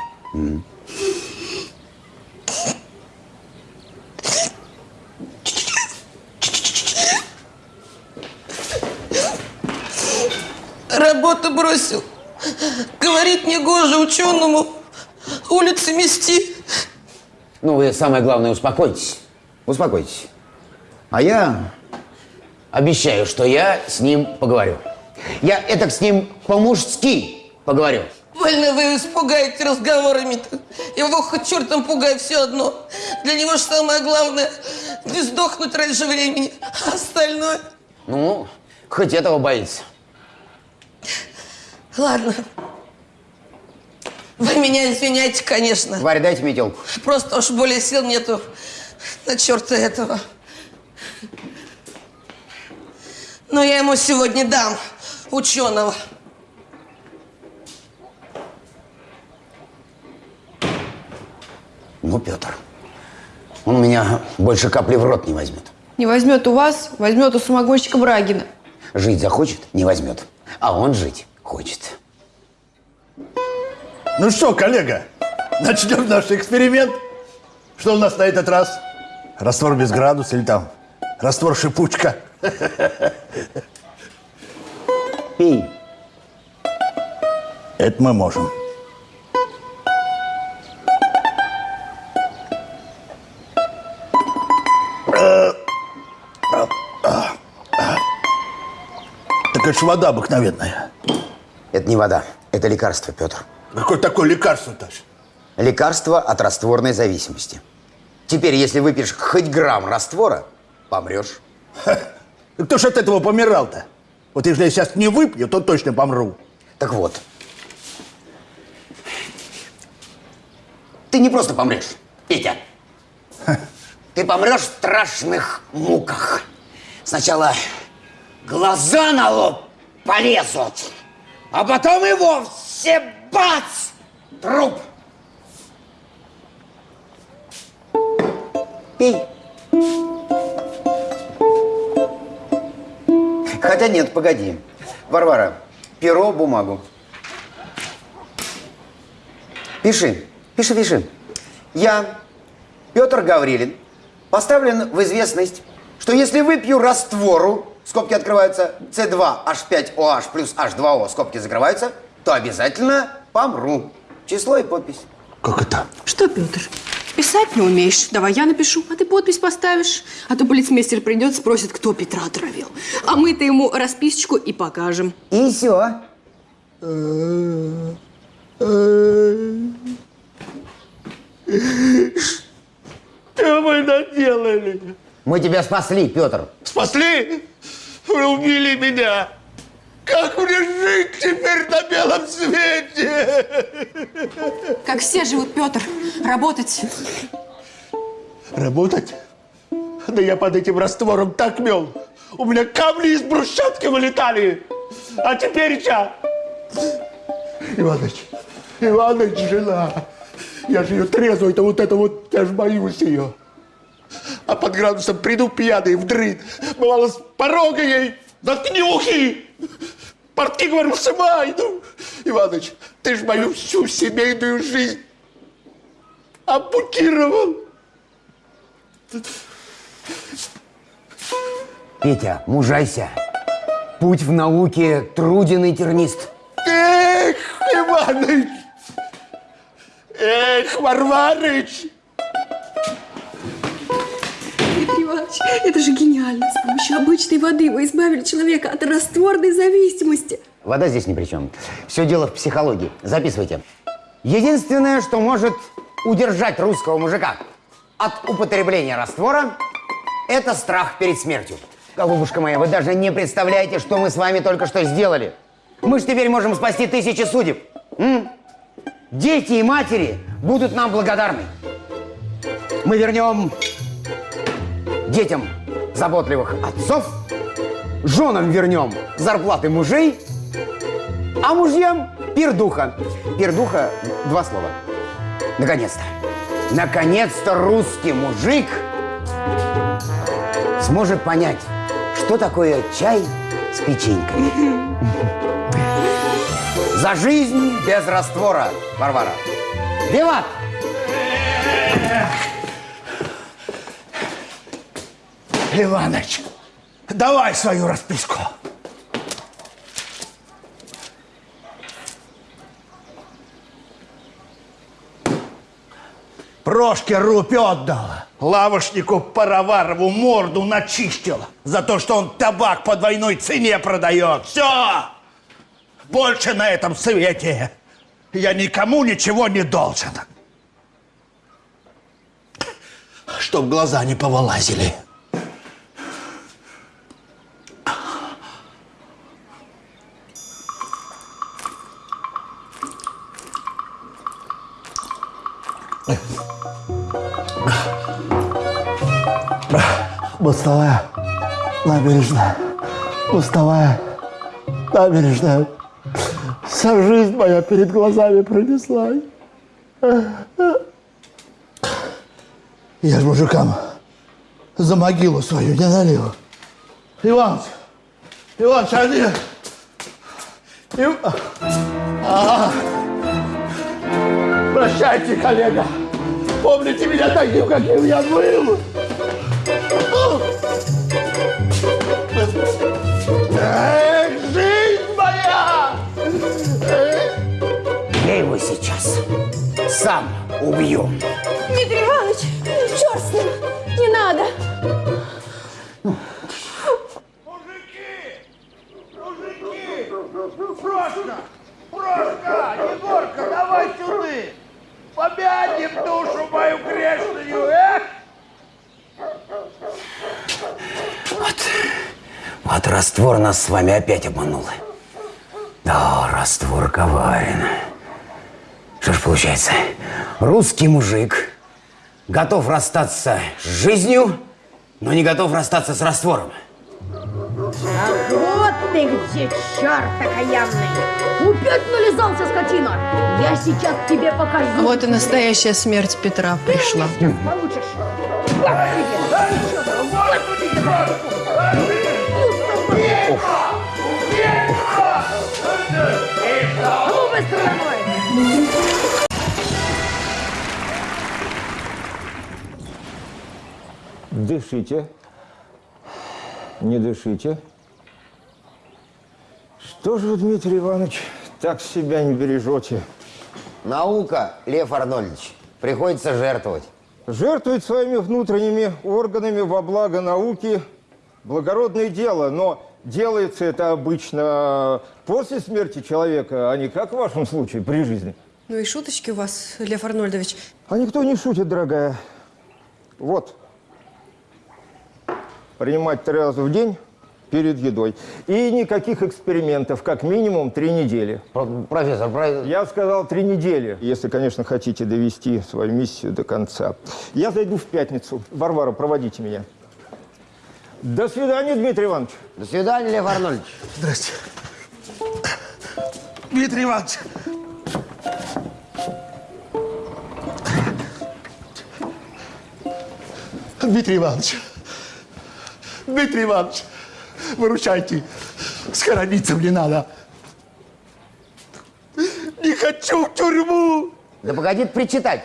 Speaker 8: Работу бросил. Говорит, не гоже ученому улицы мести.
Speaker 2: Ну, вы самое главное, успокойтесь. Успокойтесь. А я обещаю, что я с ним поговорю. Я это с ним по-мужски поговорю.
Speaker 8: Больно вы испугаете разговорами-то. Его хоть чертом пугай, все одно. Для него же самое главное не сдохнуть раньше времени, а остальное...
Speaker 2: Ну, хоть этого боится.
Speaker 8: Ладно. Вы меня извиняйте, конечно.
Speaker 2: Варя, дайте метелку.
Speaker 8: Просто уж более сил нету на черта этого. Но я ему сегодня дам ученого.
Speaker 2: Ну, Петр, он у меня больше капли в рот не возьмет.
Speaker 1: Не возьмет у вас, возьмет у самогонщика Брагина.
Speaker 2: Жить захочет, не возьмет. А он жить хочет.
Speaker 5: Ну что, коллега, начнем наш эксперимент. Что у нас на этот раз? Раствор без градуса или там раствор шипучка?
Speaker 2: Пей.
Speaker 5: Это мы можем. Так это ж вода обыкновенная.
Speaker 2: Это не вода, это лекарство, Петр.
Speaker 5: Какое такое лекарство-то?
Speaker 2: Лекарство от растворной зависимости. Теперь, если выпьешь хоть грамм раствора, помрешь.
Speaker 5: Ну, Кто ж от этого помирал-то? Вот если я сейчас не выпью, то точно помру.
Speaker 2: Так вот. Ты не просто помрешь, Петя. Ты помрешь в страшных муках. Сначала глаза на лоб полезут, а потом и вовсе бац! Труп. Пей. Хотя нет, погоди. Варвара, перо, бумагу. Пиши, пиши, пиши. Я, Петр Гаврилин, поставлен в известность, что если выпью раствору, скобки открываются, С2H5OH плюс H2O, скобки закрываются, то обязательно помру. Число и подпись.
Speaker 5: Как это?
Speaker 1: Что, Петр, писать не умеешь? Давай я напишу, а ты подпись поставишь. А то полицмейстер придет, спросит, кто Петра отравил. А мы-то ему расписочку и покажем.
Speaker 2: И все.
Speaker 5: Что вы наделали?
Speaker 2: Мы тебя спасли, Петр.
Speaker 5: Спасли? Вы убили меня. Как мне жить теперь на белом свете?
Speaker 1: Как все живут, Петр, работать.
Speaker 5: Работать? Да я под этим раствором так мел. У меня камни из брусчатки вылетали. А теперь что? Иваныч, Иваныч, жена. Я же ее трезвую, это вот это вот, я же боюсь ее. А под градусом приду пьяный в дрын. Бывало, с порога ей заткни ухи. Портки, говорю, сымай. Ну, Иваныч, ты ж мою всю семейную жизнь ампутировал.
Speaker 2: Петя, мужайся. Путь в науке труден и тернист.
Speaker 5: Эх, Иваныч! Эх, Варварыч!
Speaker 1: Иванович, это же гениально. С помощью обычной воды вы избавили человека от растворной зависимости.
Speaker 2: Вода здесь ни при чем. Все дело в психологии. Записывайте. Единственное, что может удержать русского мужика от употребления раствора, это страх перед смертью. Голубушка моя, вы даже не представляете, что мы с вами только что сделали. Мы же теперь можем спасти тысячи судеб. М? Дети и матери будут нам благодарны. Мы вернем детям заботливых отцов, женам вернем зарплаты мужей, а мужьям пердуха. Пердуха – два слова. Наконец-то. Наконец-то русский мужик сможет понять, что такое чай с печенькой. За жизнь без раствора, Варвара. Виват!
Speaker 5: Иваныч, давай свою расписку. Прошке рупь отдал, лавочнику Пароварову морду начистил за то, что он табак по двойной цене продает. Все! Больше на этом свете я никому ничего не должен. Чтоб глаза не повылазили. Мостовая, набережная, мостовая, набережная. Вся жизнь моя перед глазами пронеслась. Я ж мужикам за могилу свою не налил. Иван, Иван, они... Ив... А. Прощайте, коллега. Помните меня таким, каким я был. Эх, жизнь моя!
Speaker 2: Я его сейчас сам убью.
Speaker 1: Дмитрий Иванович, черт с ним, не надо.
Speaker 5: Мужики! Мужики! Прошка! Прошка! Егорка, давай сюда! Помянем душу мою грешную, эх!
Speaker 2: Вот раствор нас с вами опять обманул. Да, раствор коварен. Что ж получается? Русский мужик готов расстаться с жизнью, но не готов расстаться с раствором.
Speaker 9: Вот ты где, черт окаянный! Опять нализался, скотина! Я сейчас тебе покажу!
Speaker 1: Вот и настоящая смерть Петра пришла.
Speaker 9: Получишь! Вот тебе! Ну, быстро домой!
Speaker 6: Дышите. Не дышите. Что же вы, Дмитрий Иванович, так себя не бережете?
Speaker 2: Наука, Лев Арнольдович, приходится жертвовать.
Speaker 6: Жертвовать своими внутренними органами во благо науки – благородное дело, но делается это обычно после смерти человека, а не как в вашем случае, при жизни.
Speaker 1: Ну и шуточки у вас, Лев Арнольдович.
Speaker 6: А никто не шутит, дорогая. Вот. Принимать три раза в день перед едой. И никаких экспериментов, как минимум три недели.
Speaker 2: Про- профессор, про-
Speaker 6: Я сказал три недели, если, конечно, хотите довести свою миссию до конца. Я зайду в пятницу. Варвара, проводите меня. До свидания, Дмитрий Иванович.
Speaker 2: До свидания, Лев Арнольдович.
Speaker 5: Здрасте. Дмитрий Иванович. Дмитрий Иванович. Дмитрий Иванович. Выручайте. Схорониться мне надо. Не хочу в тюрьму.
Speaker 2: Да погоди причитать.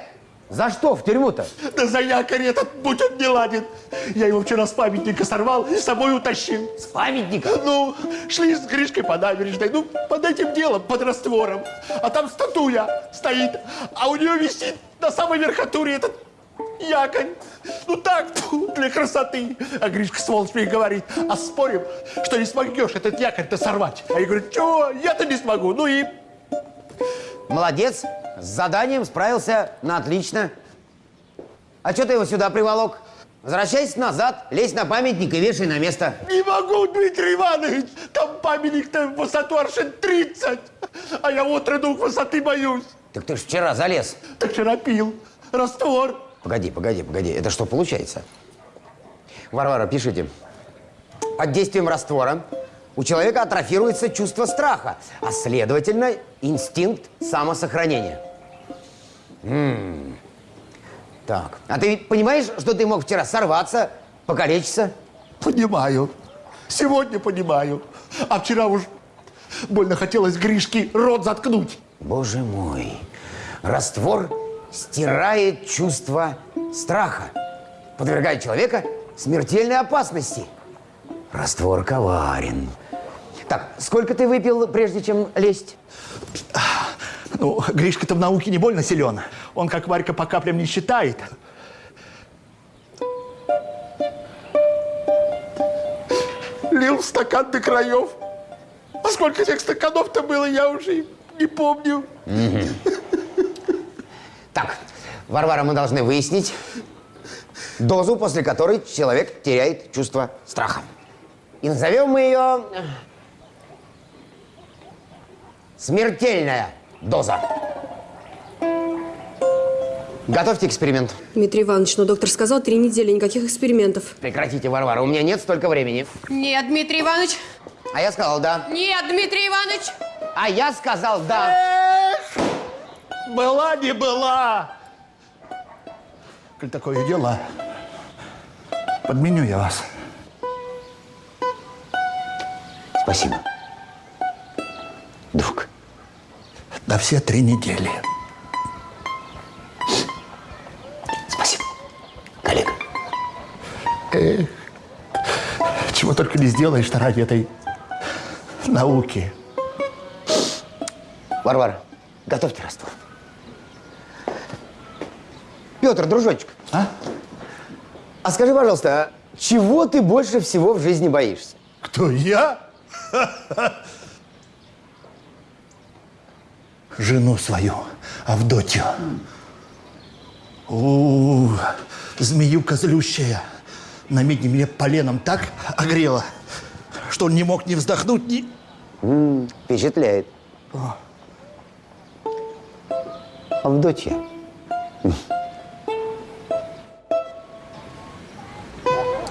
Speaker 2: За что в тюрьму-то?
Speaker 5: Да за якорь этот, будь он не ладен. Я его вчера с памятника сорвал и с собой утащил.
Speaker 2: С памятника?
Speaker 5: Ну, шли с Гришкой по набережной, ну, под этим делом, под раствором. А там статуя стоит, а у нее висит на самой верхотуре этот якорь. Ну так, для красоты. А Гришка, сволочь, мне говорит, а спорим, что не смогешь этот якорь-то сорвать. А я говорю, чего, я-то не смогу. Ну и
Speaker 2: Молодец. С заданием справился на отлично. А что ты его сюда приволок? Возвращайся назад, лезь на памятник и вешай на место.
Speaker 5: не могу, Дмитрий Иванович. Там памятник-то в высоту аршин 30. А я к высоты боюсь.
Speaker 2: Так ты ж вчера залез.
Speaker 5: Так вчера пил раствор.
Speaker 2: Погоди, погоди, погоди. Это что получается? Варвара, пишите. Под действием раствора у человека атрофируется чувство страха, а следовательно инстинкт самосохранения. М. Так, а ты ведь понимаешь, что ты мог вчера сорваться, покалечиться?
Speaker 5: Понимаю. Сегодня понимаю. А вчера уж больно хотелось Гришке рот заткнуть.
Speaker 2: Боже мой, раствор стирает чувство страха, подвергает человека смертельной опасности. Раствор коварен. Так, сколько ты выпил, прежде чем лезть?
Speaker 5: Ну, Гришка-то в науке не больно силен. Он, как Варька, по каплям не считает. Лил в стакан до краев. А сколько этих стаканов-то было, я уже не помню.
Speaker 2: Так, Варвара, мы должны выяснить дозу, после которой человек теряет чувство страха. И назовем мы ее смертельная доза. Готовьте эксперимент.
Speaker 1: Дмитрий Иванович, но доктор сказал три недели, никаких экспериментов.
Speaker 2: Прекратите, Варвара, у меня нет столько времени.
Speaker 1: Нет, Дмитрий Иванович.
Speaker 2: А я сказал да.
Speaker 1: Нет, Дмитрий Иванович.
Speaker 2: А я сказал да.
Speaker 5: Была не была. Коль такое дело, подменю я вас.
Speaker 2: Спасибо. Друг.
Speaker 5: На все три недели.
Speaker 2: Спасибо. Коллега.
Speaker 5: Эх, чего только не сделаешь ради этой науки.
Speaker 2: Варвара, готовьте раствор. Петр, дружочек.
Speaker 5: А?
Speaker 2: А скажи, пожалуйста, а чего ты больше всего в жизни боишься?
Speaker 5: Кто, я? Жену свою, Авдотью. У, змеюка злющая. На медне меня поленом так огрела, что он не мог ни вздохнуть, ни...
Speaker 2: М, впечатляет. Авдотья.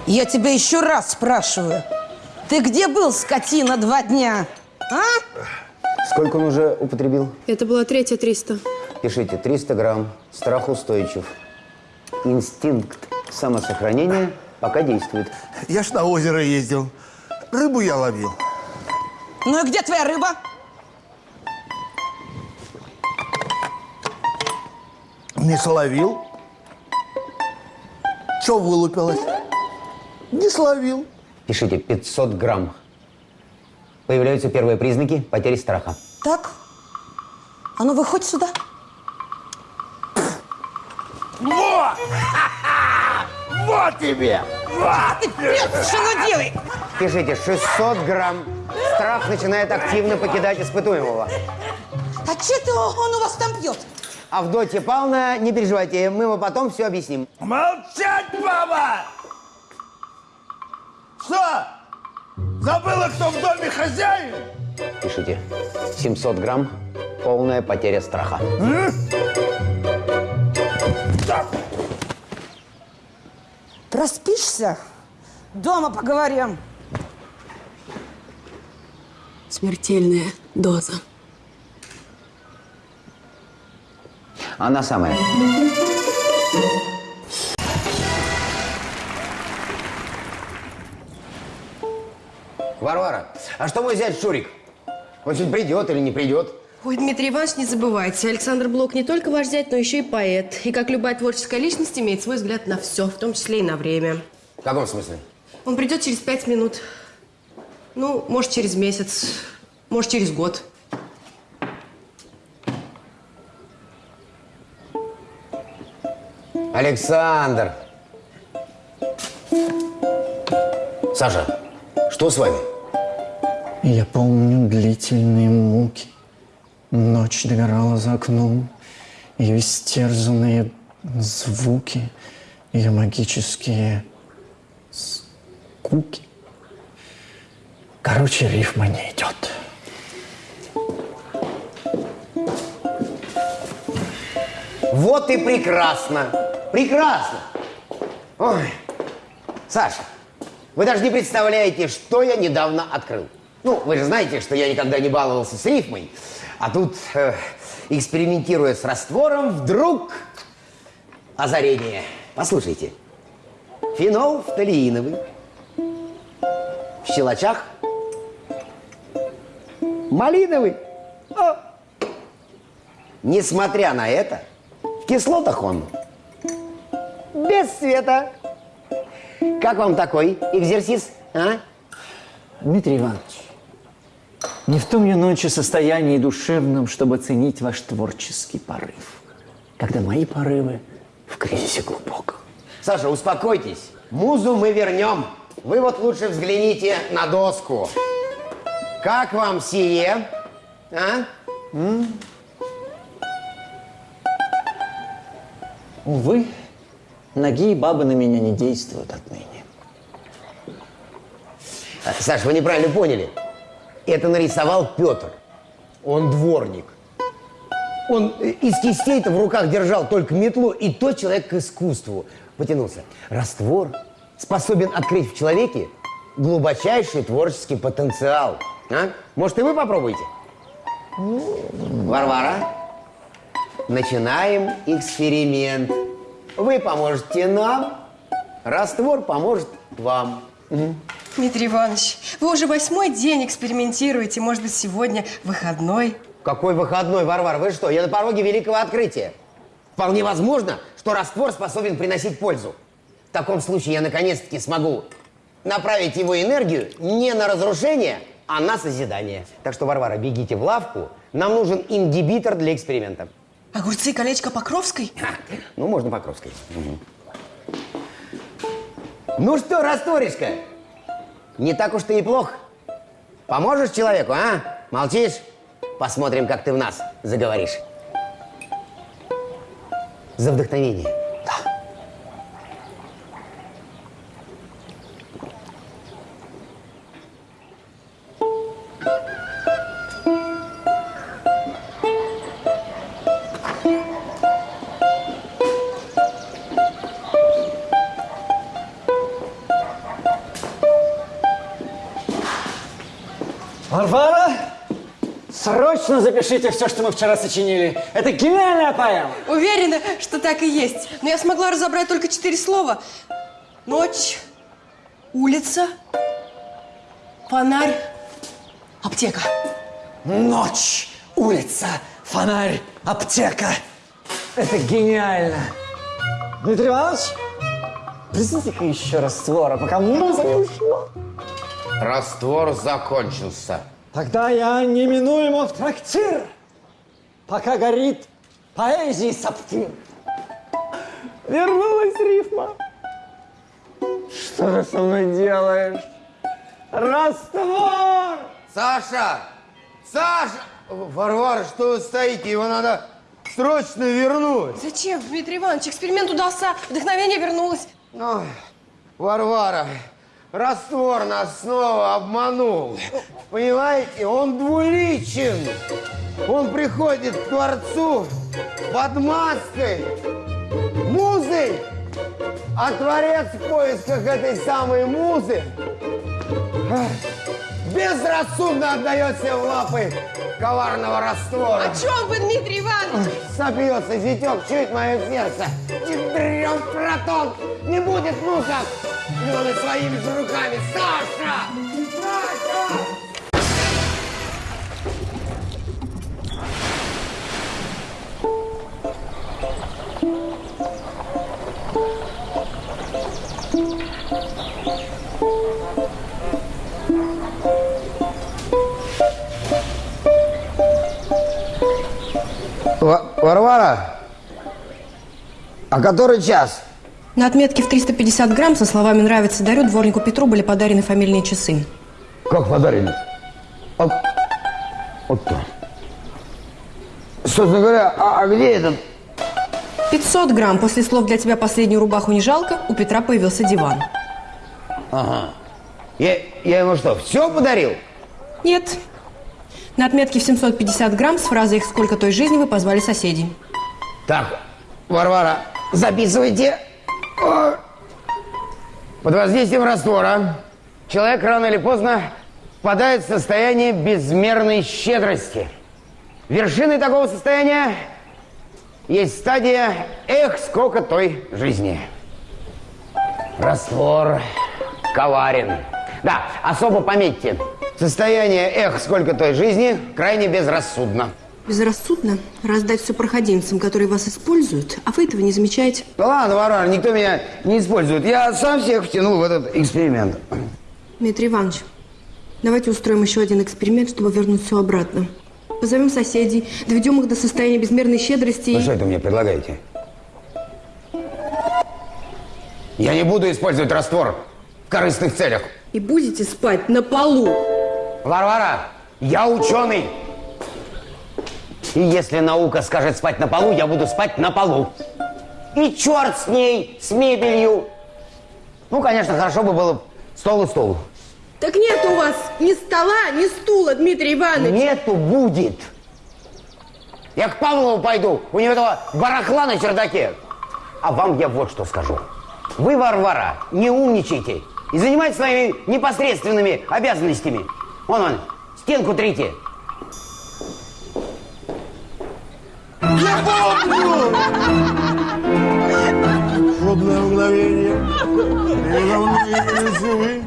Speaker 8: Я тебя еще раз спрашиваю. Ты где был, скотина, два дня? А?
Speaker 2: Сколько он уже употребил?
Speaker 1: Это была третья 300.
Speaker 2: Пишите, 300 грамм, страх устойчив. Инстинкт самосохранения пока действует.
Speaker 5: Я ж на озеро ездил. Рыбу я ловил.
Speaker 8: Ну и где твоя рыба?
Speaker 5: Не словил. Че вылупилось? Не словил.
Speaker 2: Пишите, 500 грамм. Появляются первые признаки потери страха.
Speaker 8: Так. А ну выходь сюда.
Speaker 5: Вот! Вот тебе!
Speaker 8: Ты прет, что ну делай?
Speaker 2: Пишите, 600 грамм. Страх начинает активно покидать испытуемого.
Speaker 8: А че это он у вас там пьет?
Speaker 2: Авдотья Павловна, не переживайте, мы вам потом все объясним.
Speaker 5: Молчать, баба! Что? Забыла, кто в доме хозяин?
Speaker 2: Пишите, 700 грамм, полная потеря страха.
Speaker 8: Проспишься? Дома поговорим.
Speaker 1: Смертельная доза.
Speaker 2: Она самая. Варвара, а что мой зять Шурик? Он сегодня придет или не придет?
Speaker 1: Ой, Дмитрий Иванович, не забывайте, Александр Блок не только ваш зять, но еще и поэт. И как любая творческая личность имеет свой взгляд на все, в том числе и на время.
Speaker 2: В каком смысле?
Speaker 1: Он придет через пять минут. Ну, может, через месяц, может, через год.
Speaker 2: Александр! Саша, что с вами?
Speaker 10: Я помню длительные муки. Ночь догорала за окном. Ее истерзанные звуки, ее магические скуки. Короче, рифма не идет.
Speaker 2: Вот и прекрасно! Прекрасно! Ой, Саша, вы даже не представляете, что я недавно открыл. Ну, вы же знаете, что я никогда не баловался с рифмой. А тут, э, экспериментируя с раствором, вдруг озарение. Послушайте. Фенол фталииновый. В щелочах малиновый. О! Несмотря на это, в кислотах он без цвета. Как вам такой экзерсис, а?
Speaker 10: Дмитрий Иванович, Не в том я ночи состоянии душевном, чтобы оценить ваш творческий порыв. Когда мои порывы в кризисе глубоком.
Speaker 2: Саша, успокойтесь. Музу мы вернем. Вы вот лучше взгляните на доску. Как вам сие? А?
Speaker 10: Увы, ноги и бабы на меня не действуют отныне.
Speaker 2: А, Саш, вы неправильно поняли. Это нарисовал Петр. Он дворник. Он из кистей-то в руках держал только метлу, и тот человек к искусству потянулся. Раствор способен открыть в человеке глубочайший творческий потенциал. А? Может, и вы попробуете? Варвара, начинаем эксперимент. Вы поможете нам, раствор поможет вам.
Speaker 1: Дмитрий Иванович, вы уже восьмой день экспериментируете. Может быть, сегодня выходной?
Speaker 2: Какой выходной, Варвара? Вы что, я на пороге великого открытия. Вполне возможно, что раствор способен приносить пользу. В таком случае я наконец-таки смогу направить его энергию не на разрушение, а на созидание. Так что, Варвара, бегите в лавку. Нам нужен ингибитор для эксперимента.
Speaker 1: Огурцы и колечко Покровской?
Speaker 2: Ну, можно Покровской. Мгм. Ну что, растворишка, не так уж ты и плох. Поможешь человеку, а? Молчишь? Посмотрим, как ты в нас заговоришь. За вдохновение.
Speaker 10: Запишите все, что мы вчера сочинили. Это гениальная поэма.
Speaker 1: Уверена, что так и есть. Но я смогла разобрать только четыре слова. Ночь, улица, фонарь, аптека.
Speaker 10: Ночь, улица, фонарь, аптека. Это гениально. Дмитрий Иванович, плесните-ка еще раствора, пока муза не ушла.
Speaker 2: Раствор закончился.
Speaker 10: Тогда я неминуемо в трактир, пока горит поэзии саптир. Вернулась рифма. Что ты со мной делаешь? Раствор!
Speaker 2: Саша! Саша! Варвара, что вы стоите? Его надо срочно вернуть.
Speaker 1: Зачем, Дмитрий Иванович? Эксперимент удался, вдохновение вернулось.
Speaker 2: Ой, Варвара, раствор нас снова обманул. Понимаете, он двуличен. Он приходит к Творцу под маской, музы, а Творец в поисках этой самой музы безрассудно отдается в лапы коварного раствора.
Speaker 1: О чем вы, Дмитрий Иванович?
Speaker 2: Сопьется зятек, чует мое сердце. Ядрен протон, не будет мука. Плены своими же руками. Саша! Саша! Варвара, а который час?
Speaker 1: На отметке в 350 грамм со словами «нравится, дарю» дворнику Петру были подарены фамильные часы.
Speaker 2: Как подарили? А, вот то. Собственно говоря, а, а где этот?
Speaker 1: 500 грамм. После слов «для тебя последнюю рубаху не жалко» у Петра появился диван.
Speaker 2: Ага. Я, я ему что, все подарил?
Speaker 1: Нет. На отметке в 750 грамм с фразой «сколько той жизни вы позвали соседей».
Speaker 2: Так, Варвара, записывайте. Под воздействием раствора человек рано или поздно впадает в состояние безмерной щедрости. Вершиной такого состояния есть стадия «эх, сколько той жизни». Раствор коварен. Да, особо пометьте. Состояние «эх, сколько той жизни» крайне безрассудно.
Speaker 1: Безрассудно раздать все проходимцам, которые вас используют, а вы этого не замечаете.
Speaker 2: Да ладно, Варвара, никто меня не использует. Я сам всех втянул в этот эксперимент.
Speaker 1: Дмитрий Иванович, Давайте устроим еще один эксперимент, чтобы вернуть все обратно. Позовем соседей, доведем их до состояния безмерной щедрости и...
Speaker 2: Вы что это мне предлагаете? Я не буду использовать раствор в корыстных целях.
Speaker 1: И будете спать на полу.
Speaker 2: Варвара, я ученый. И если наука скажет спать на полу, я буду спать на полу. И черт с ней, с мебелью. Ну, конечно, хорошо бы было стол и стол.
Speaker 1: Так нет у вас ни стола, ни стула, Дмитрий Иванович.
Speaker 2: Нету, будет. Я к Павлову пойду, у него этого барахла на чердаке. А вам я вот что скажу. Вы, Варвара, не умничайте и занимайтесь своими непосредственными обязанностями. Вон он, стенку трите.
Speaker 5: Я помню! Шубное мгновение. Передо мной явились вы,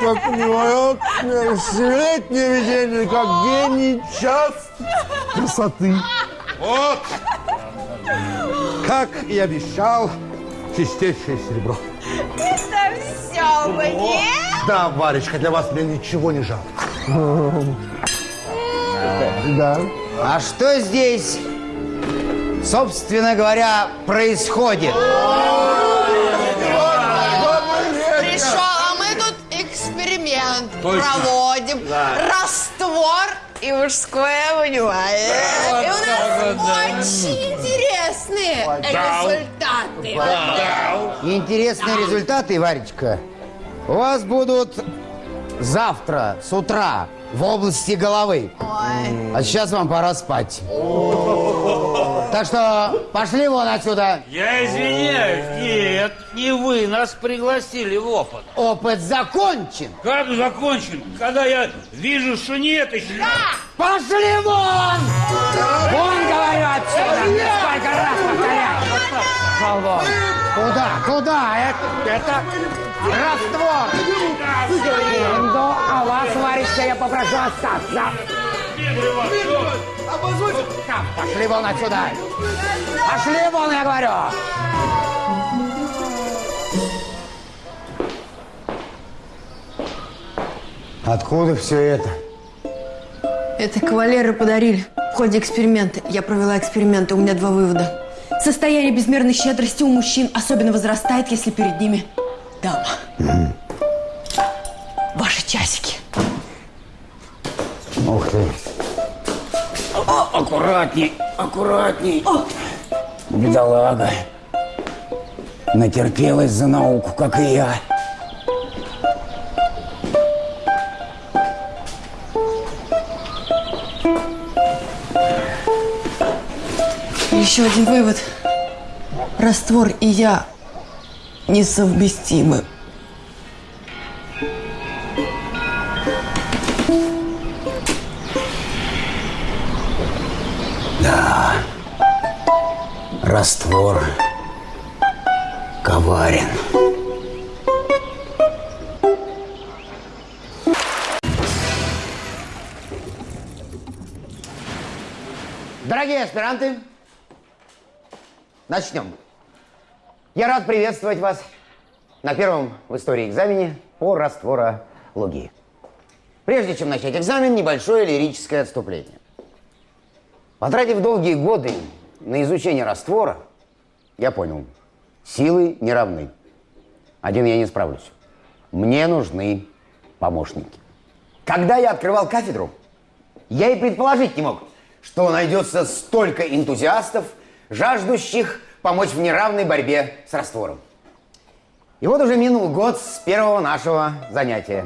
Speaker 5: как невероятное светлое видение, как гений час красоты. Вот! Как и обещал, чистейшее серебро.
Speaker 11: Это все мне?
Speaker 5: Да, Варечка, для вас мне ничего не жалко. Да.
Speaker 2: А что здесь, собственно говоря, происходит?
Speaker 11: Пришел, а мы тут эксперимент
Speaker 2: Точно.
Speaker 11: проводим.
Speaker 2: Да.
Speaker 11: Раствор и мужское внимание.
Speaker 2: Вот
Speaker 11: и у нас
Speaker 2: да.
Speaker 11: очень интересные результаты.
Speaker 2: Интересные результаты, Варечка, у вас будут завтра с утра в области головы. А сейчас вам пора спать. Так что пошли вон отсюда.
Speaker 12: Я извиняюсь, нет, не вы нас пригласили в опыт.
Speaker 2: Опыт закончен.
Speaker 12: Как закончен? Когда я вижу, что нет еще.
Speaker 2: Пошли вон! Вон, говорю, отсюда! Сколько раз вон! Куда? Куда? Это, это раствор! Секунду, а вас, Варечка, я попрошу остаться. Пошли вон отсюда! Пошли вон, я говорю! Откуда все это?
Speaker 1: Это кавалеры подарили в ходе эксперимента. Я провела эксперимент, и у меня два вывода. Состояние безмерной щедрости у мужчин особенно возрастает, если перед ними дама. Ваши часики.
Speaker 2: Ух ты!
Speaker 7: О, аккуратней, аккуратней. Бедолага. Натерпелась за науку, как и я.
Speaker 1: Еще один вывод. Раствор и я несовместимы.
Speaker 2: Аспиранты, начнем. Я рад приветствовать вас на первом в истории экзамене по растворологии. Прежде чем начать экзамен, небольшое лирическое отступление. Потратив долгие годы на изучение раствора, я понял, силы не равны. Один я не справлюсь. Мне нужны помощники. Когда я открывал кафедру, я и предположить не мог, что найдется столько энтузиастов, жаждущих помочь в неравной борьбе с раствором. И вот уже минул год с первого нашего занятия.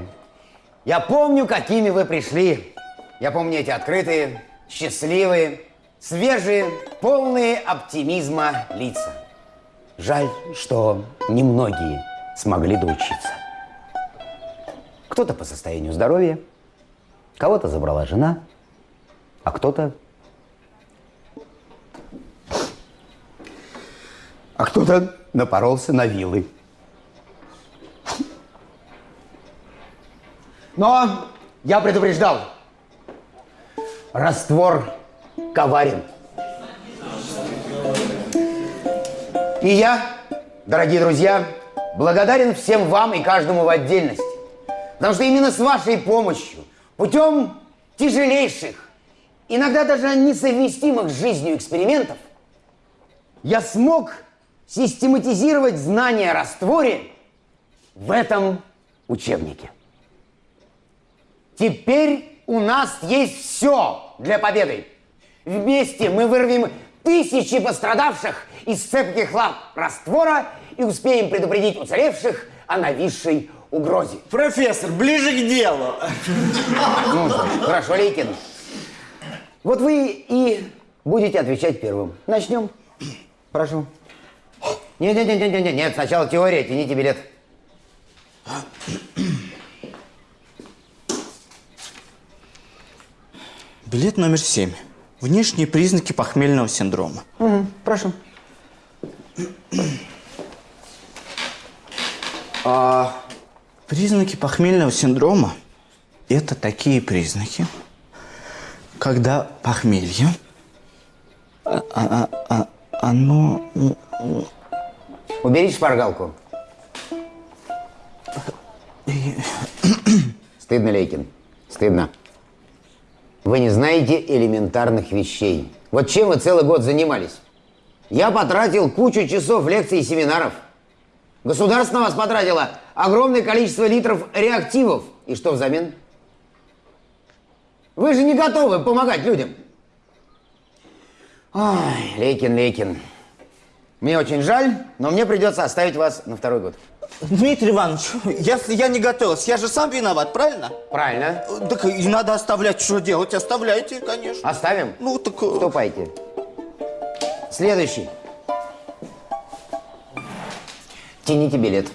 Speaker 2: Я помню, какими вы пришли. Я помню эти открытые, счастливые, свежие, полные оптимизма лица. Жаль, что немногие смогли доучиться. Кто-то по состоянию здоровья, кого-то забрала жена, а кто-то... А кто-то напоролся на вилы. Но я предупреждал. Раствор коварен. И я, дорогие друзья, благодарен всем вам и каждому в отдельности Потому что именно с вашей помощью, путем тяжелейших, иногда даже несовместимых с жизнью экспериментов, я смог систематизировать знания о растворе в этом учебнике. Теперь у нас есть все для победы. Вместе мы вырвем тысячи пострадавших из цепких лап раствора и успеем предупредить уцелевших о нависшей угрозе.
Speaker 13: Профессор, ближе к делу.
Speaker 2: Ну, хорошо, Лейкин. Вот вы и будете отвечать первым. Начнем. Прошу. Нет, нет, нет, нет, нет, нет, сначала теория, тяните билет.
Speaker 13: Билет номер семь. Внешние признаки похмельного синдрома.
Speaker 2: Угу, прошу.
Speaker 13: А признаки похмельного синдрома – это такие признаки, когда похмелье, а- а- а- оно…
Speaker 2: Уберите шпаргалку. Стыдно, Лейкин. Стыдно. Вы не знаете элементарных вещей. Вот чем вы целый год занимались? Я потратил кучу часов лекций и семинаров. Государство на вас потратило огромное количество литров реактивов. И что взамен? Вы же не готовы помогать людям. Ой, Лейкин, Лейкин. Мне очень жаль, но мне придется оставить вас на второй год.
Speaker 13: Дмитрий Иванович, если я не готовился, я же сам виноват, правильно?
Speaker 2: Правильно.
Speaker 13: Так и надо оставлять. Что делать? Оставляйте, конечно.
Speaker 2: Оставим?
Speaker 13: Ну, так...
Speaker 2: Ступайте. Следующий. Тяните билет.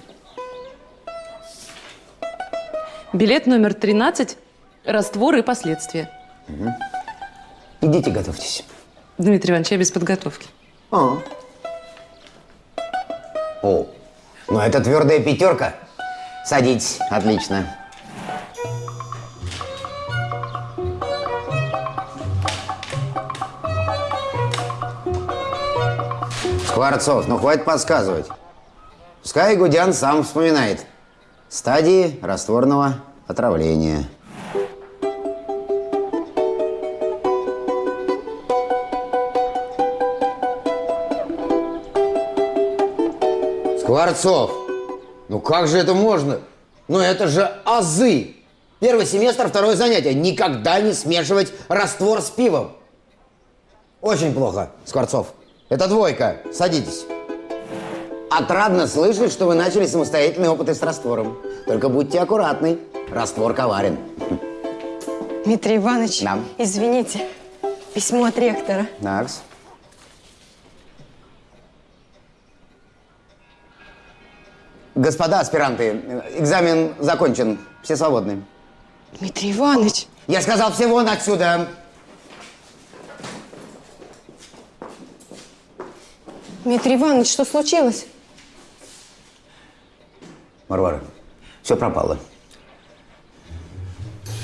Speaker 14: Билет номер 13. Раствор и последствия.
Speaker 2: Мгм. Идите, готовьтесь.
Speaker 14: Дмитрий Иванович, я без подготовки.
Speaker 2: А. О, ну это твердая пятерка. Садитесь, отлично. Скворцов, ну хватит подсказывать. Пускай Гудян сам вспоминает. Стадии растворного отравления. Скворцов, ну как же это можно? Ну это же азы. Первый семестр, второе занятие. Никогда не смешивать раствор с пивом. Очень плохо, Скворцов. Это двойка. Садитесь. Отрадно слышать, что вы начали самостоятельные опыты с раствором. Только будьте аккуратны. Раствор коварен.
Speaker 1: Дмитрий Иванович,
Speaker 2: Да.
Speaker 1: извините, письмо от ректора.
Speaker 2: Накс. Господа аспиранты, экзамен закончен. Все свободны.
Speaker 1: Дмитрий Иванович.
Speaker 2: Я сказал, все вон отсюда.
Speaker 1: Дмитрий Иванович, что случилось?
Speaker 2: Варвара, все пропало.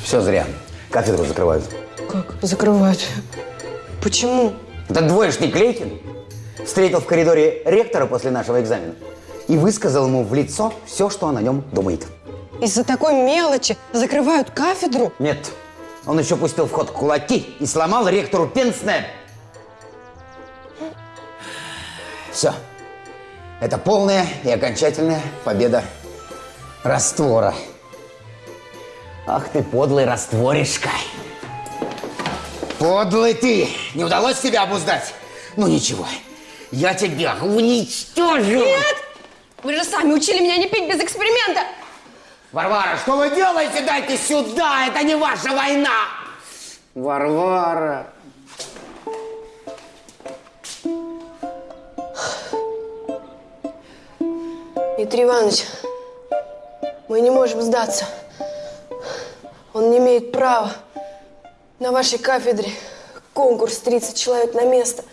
Speaker 2: Все зря. Кафедру закрывают.
Speaker 1: Как? Закрывают. Почему?
Speaker 2: Этот двоечник Лейкин встретил в коридоре ректора после нашего экзамена и высказал ему в лицо все, что он о нем думает.
Speaker 1: Из-за такой мелочи закрывают кафедру?
Speaker 2: Нет, он еще пустил в ход кулаки и сломал ректору пенсне. Все. Это полная и окончательная победа раствора. Ах ты подлый растворишка. Подлый ты! Не удалось тебя обуздать? Ну ничего, я тебя уничтожу!
Speaker 1: Нет! Вы же сами учили меня не пить без эксперимента!
Speaker 2: Варвара, что вы делаете? Дайте сюда! Это не ваша война! Варвара!
Speaker 1: Дмитрий Иванович, мы не можем сдаться. Он не имеет права. На вашей кафедре конкурс 30 человек на место.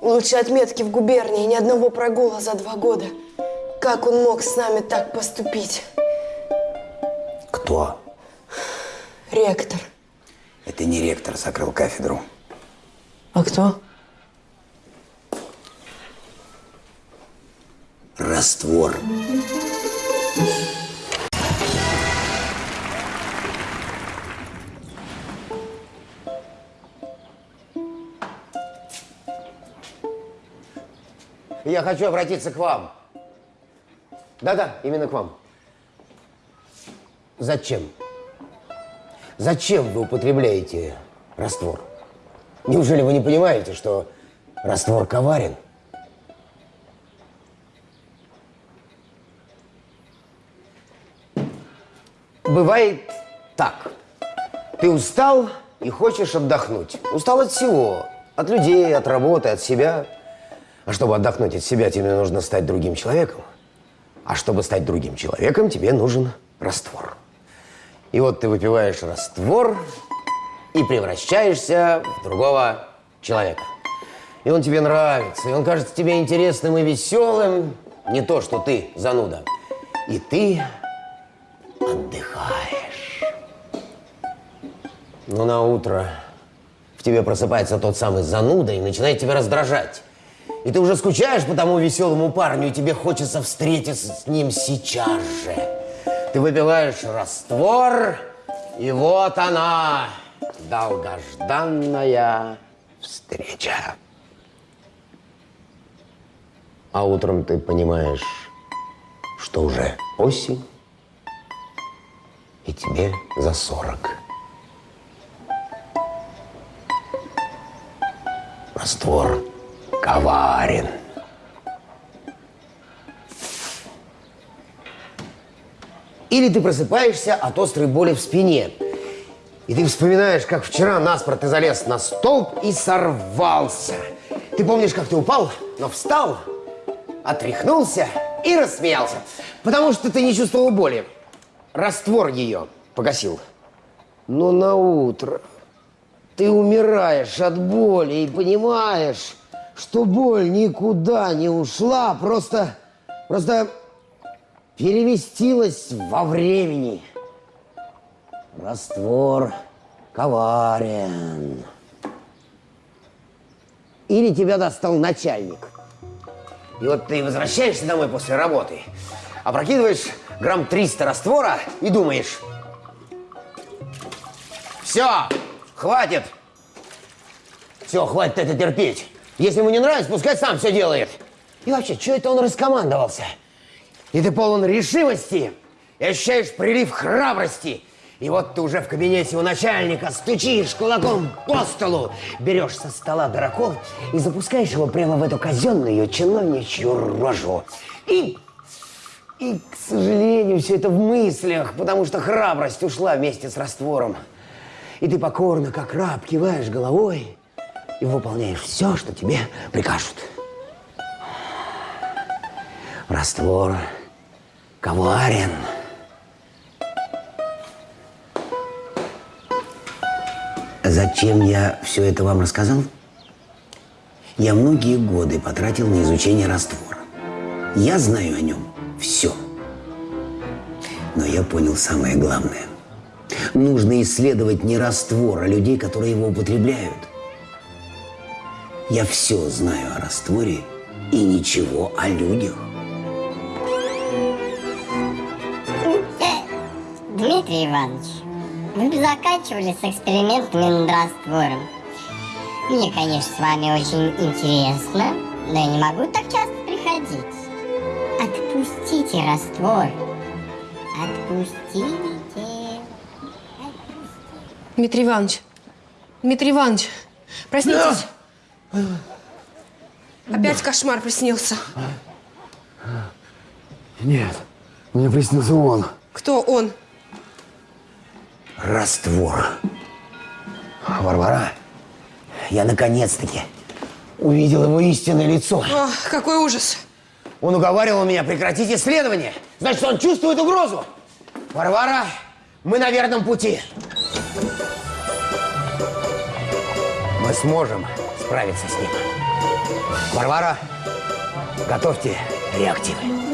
Speaker 1: Лучшие отметки в губернии, ни одного прогула за два года. Как он мог с нами так поступить?
Speaker 2: Кто?
Speaker 1: Ректор.
Speaker 2: Это не ректор закрыл кафедру.
Speaker 1: А кто?
Speaker 2: Раствор. Я хочу обратиться к вам. Да-да, именно к вам. Зачем? Зачем вы употребляете раствор? Неужели вы не понимаете, что раствор коварен? Бывает так. Ты устал и хочешь отдохнуть. Устал от всего. От людей, от работы, от себя. А чтобы отдохнуть от себя, тебе нужно стать другим человеком. А чтобы стать другим человеком, тебе нужен раствор. И вот ты выпиваешь раствор и превращаешься в другого человека. И он тебе нравится, и он кажется тебе интересным и веселым. Не то, что ты зануда. И ты отдыхаешь. Но на утро в тебе просыпается тот самый зануда и начинает тебя раздражать. И ты уже скучаешь по тому веселому парню, и тебе хочется встретиться с ним сейчас же. Ты выпиваешь раствор, и вот она, долгожданная встреча. А утром ты понимаешь, что уже осень, и тебе за сорок. Раствор коварен. Или ты просыпаешься от острой боли в спине. И ты вспоминаешь, как вчера наспор ты залез на столб и сорвался. Ты помнишь, как ты упал, но встал, отряхнулся и рассмеялся. Потому что ты не чувствовал боли. Раствор ее погасил. Но на утро ты умираешь от боли и понимаешь, что боль никуда не ушла, просто, просто переместилась во времени. Раствор коварен. Или тебя достал начальник. И вот ты возвращаешься домой после работы, опрокидываешь грамм 300 раствора и думаешь, все, хватит, все, хватит это терпеть. Если ему не нравится, пускай сам все делает. И вообще, что это он раскомандовался? И ты полон решимости, и ощущаешь прилив храбрости. И вот ты уже в кабинете у начальника стучишь кулаком по столу, берешь со стола дракон и запускаешь его прямо в эту казенную чиновничью рожу. И, и, к сожалению, все это в мыслях, потому что храбрость ушла вместе с раствором. И ты покорно, как раб, киваешь головой и выполняешь все, что тебе прикажут. Раствор коварен. Зачем я все это вам рассказал? Я многие годы потратил на изучение раствора. Я знаю о нем все. Но я понял самое главное. Нужно исследовать не раствор, а людей, которые его употребляют. Я все знаю о растворе и ничего о людях.
Speaker 15: Дмитрий Иванович, вы бы заканчивали с экспериментами над раствором. Мне, конечно, с вами очень интересно, но я не могу так часто приходить. Отпустите раствор. Отпустите.
Speaker 1: Дмитрий Иванович, Дмитрий Иванович, проснитесь. Опять кошмар приснился.
Speaker 2: Нет, мне приснился он.
Speaker 1: Кто он?
Speaker 2: Раствор. Варвара, я наконец-таки увидел его истинное лицо.
Speaker 1: О, какой ужас.
Speaker 2: Он уговаривал меня прекратить исследование. Значит, он чувствует угрозу. Варвара, мы на верном пути. Мы сможем справиться с ним. Варвара, готовьте реактивы.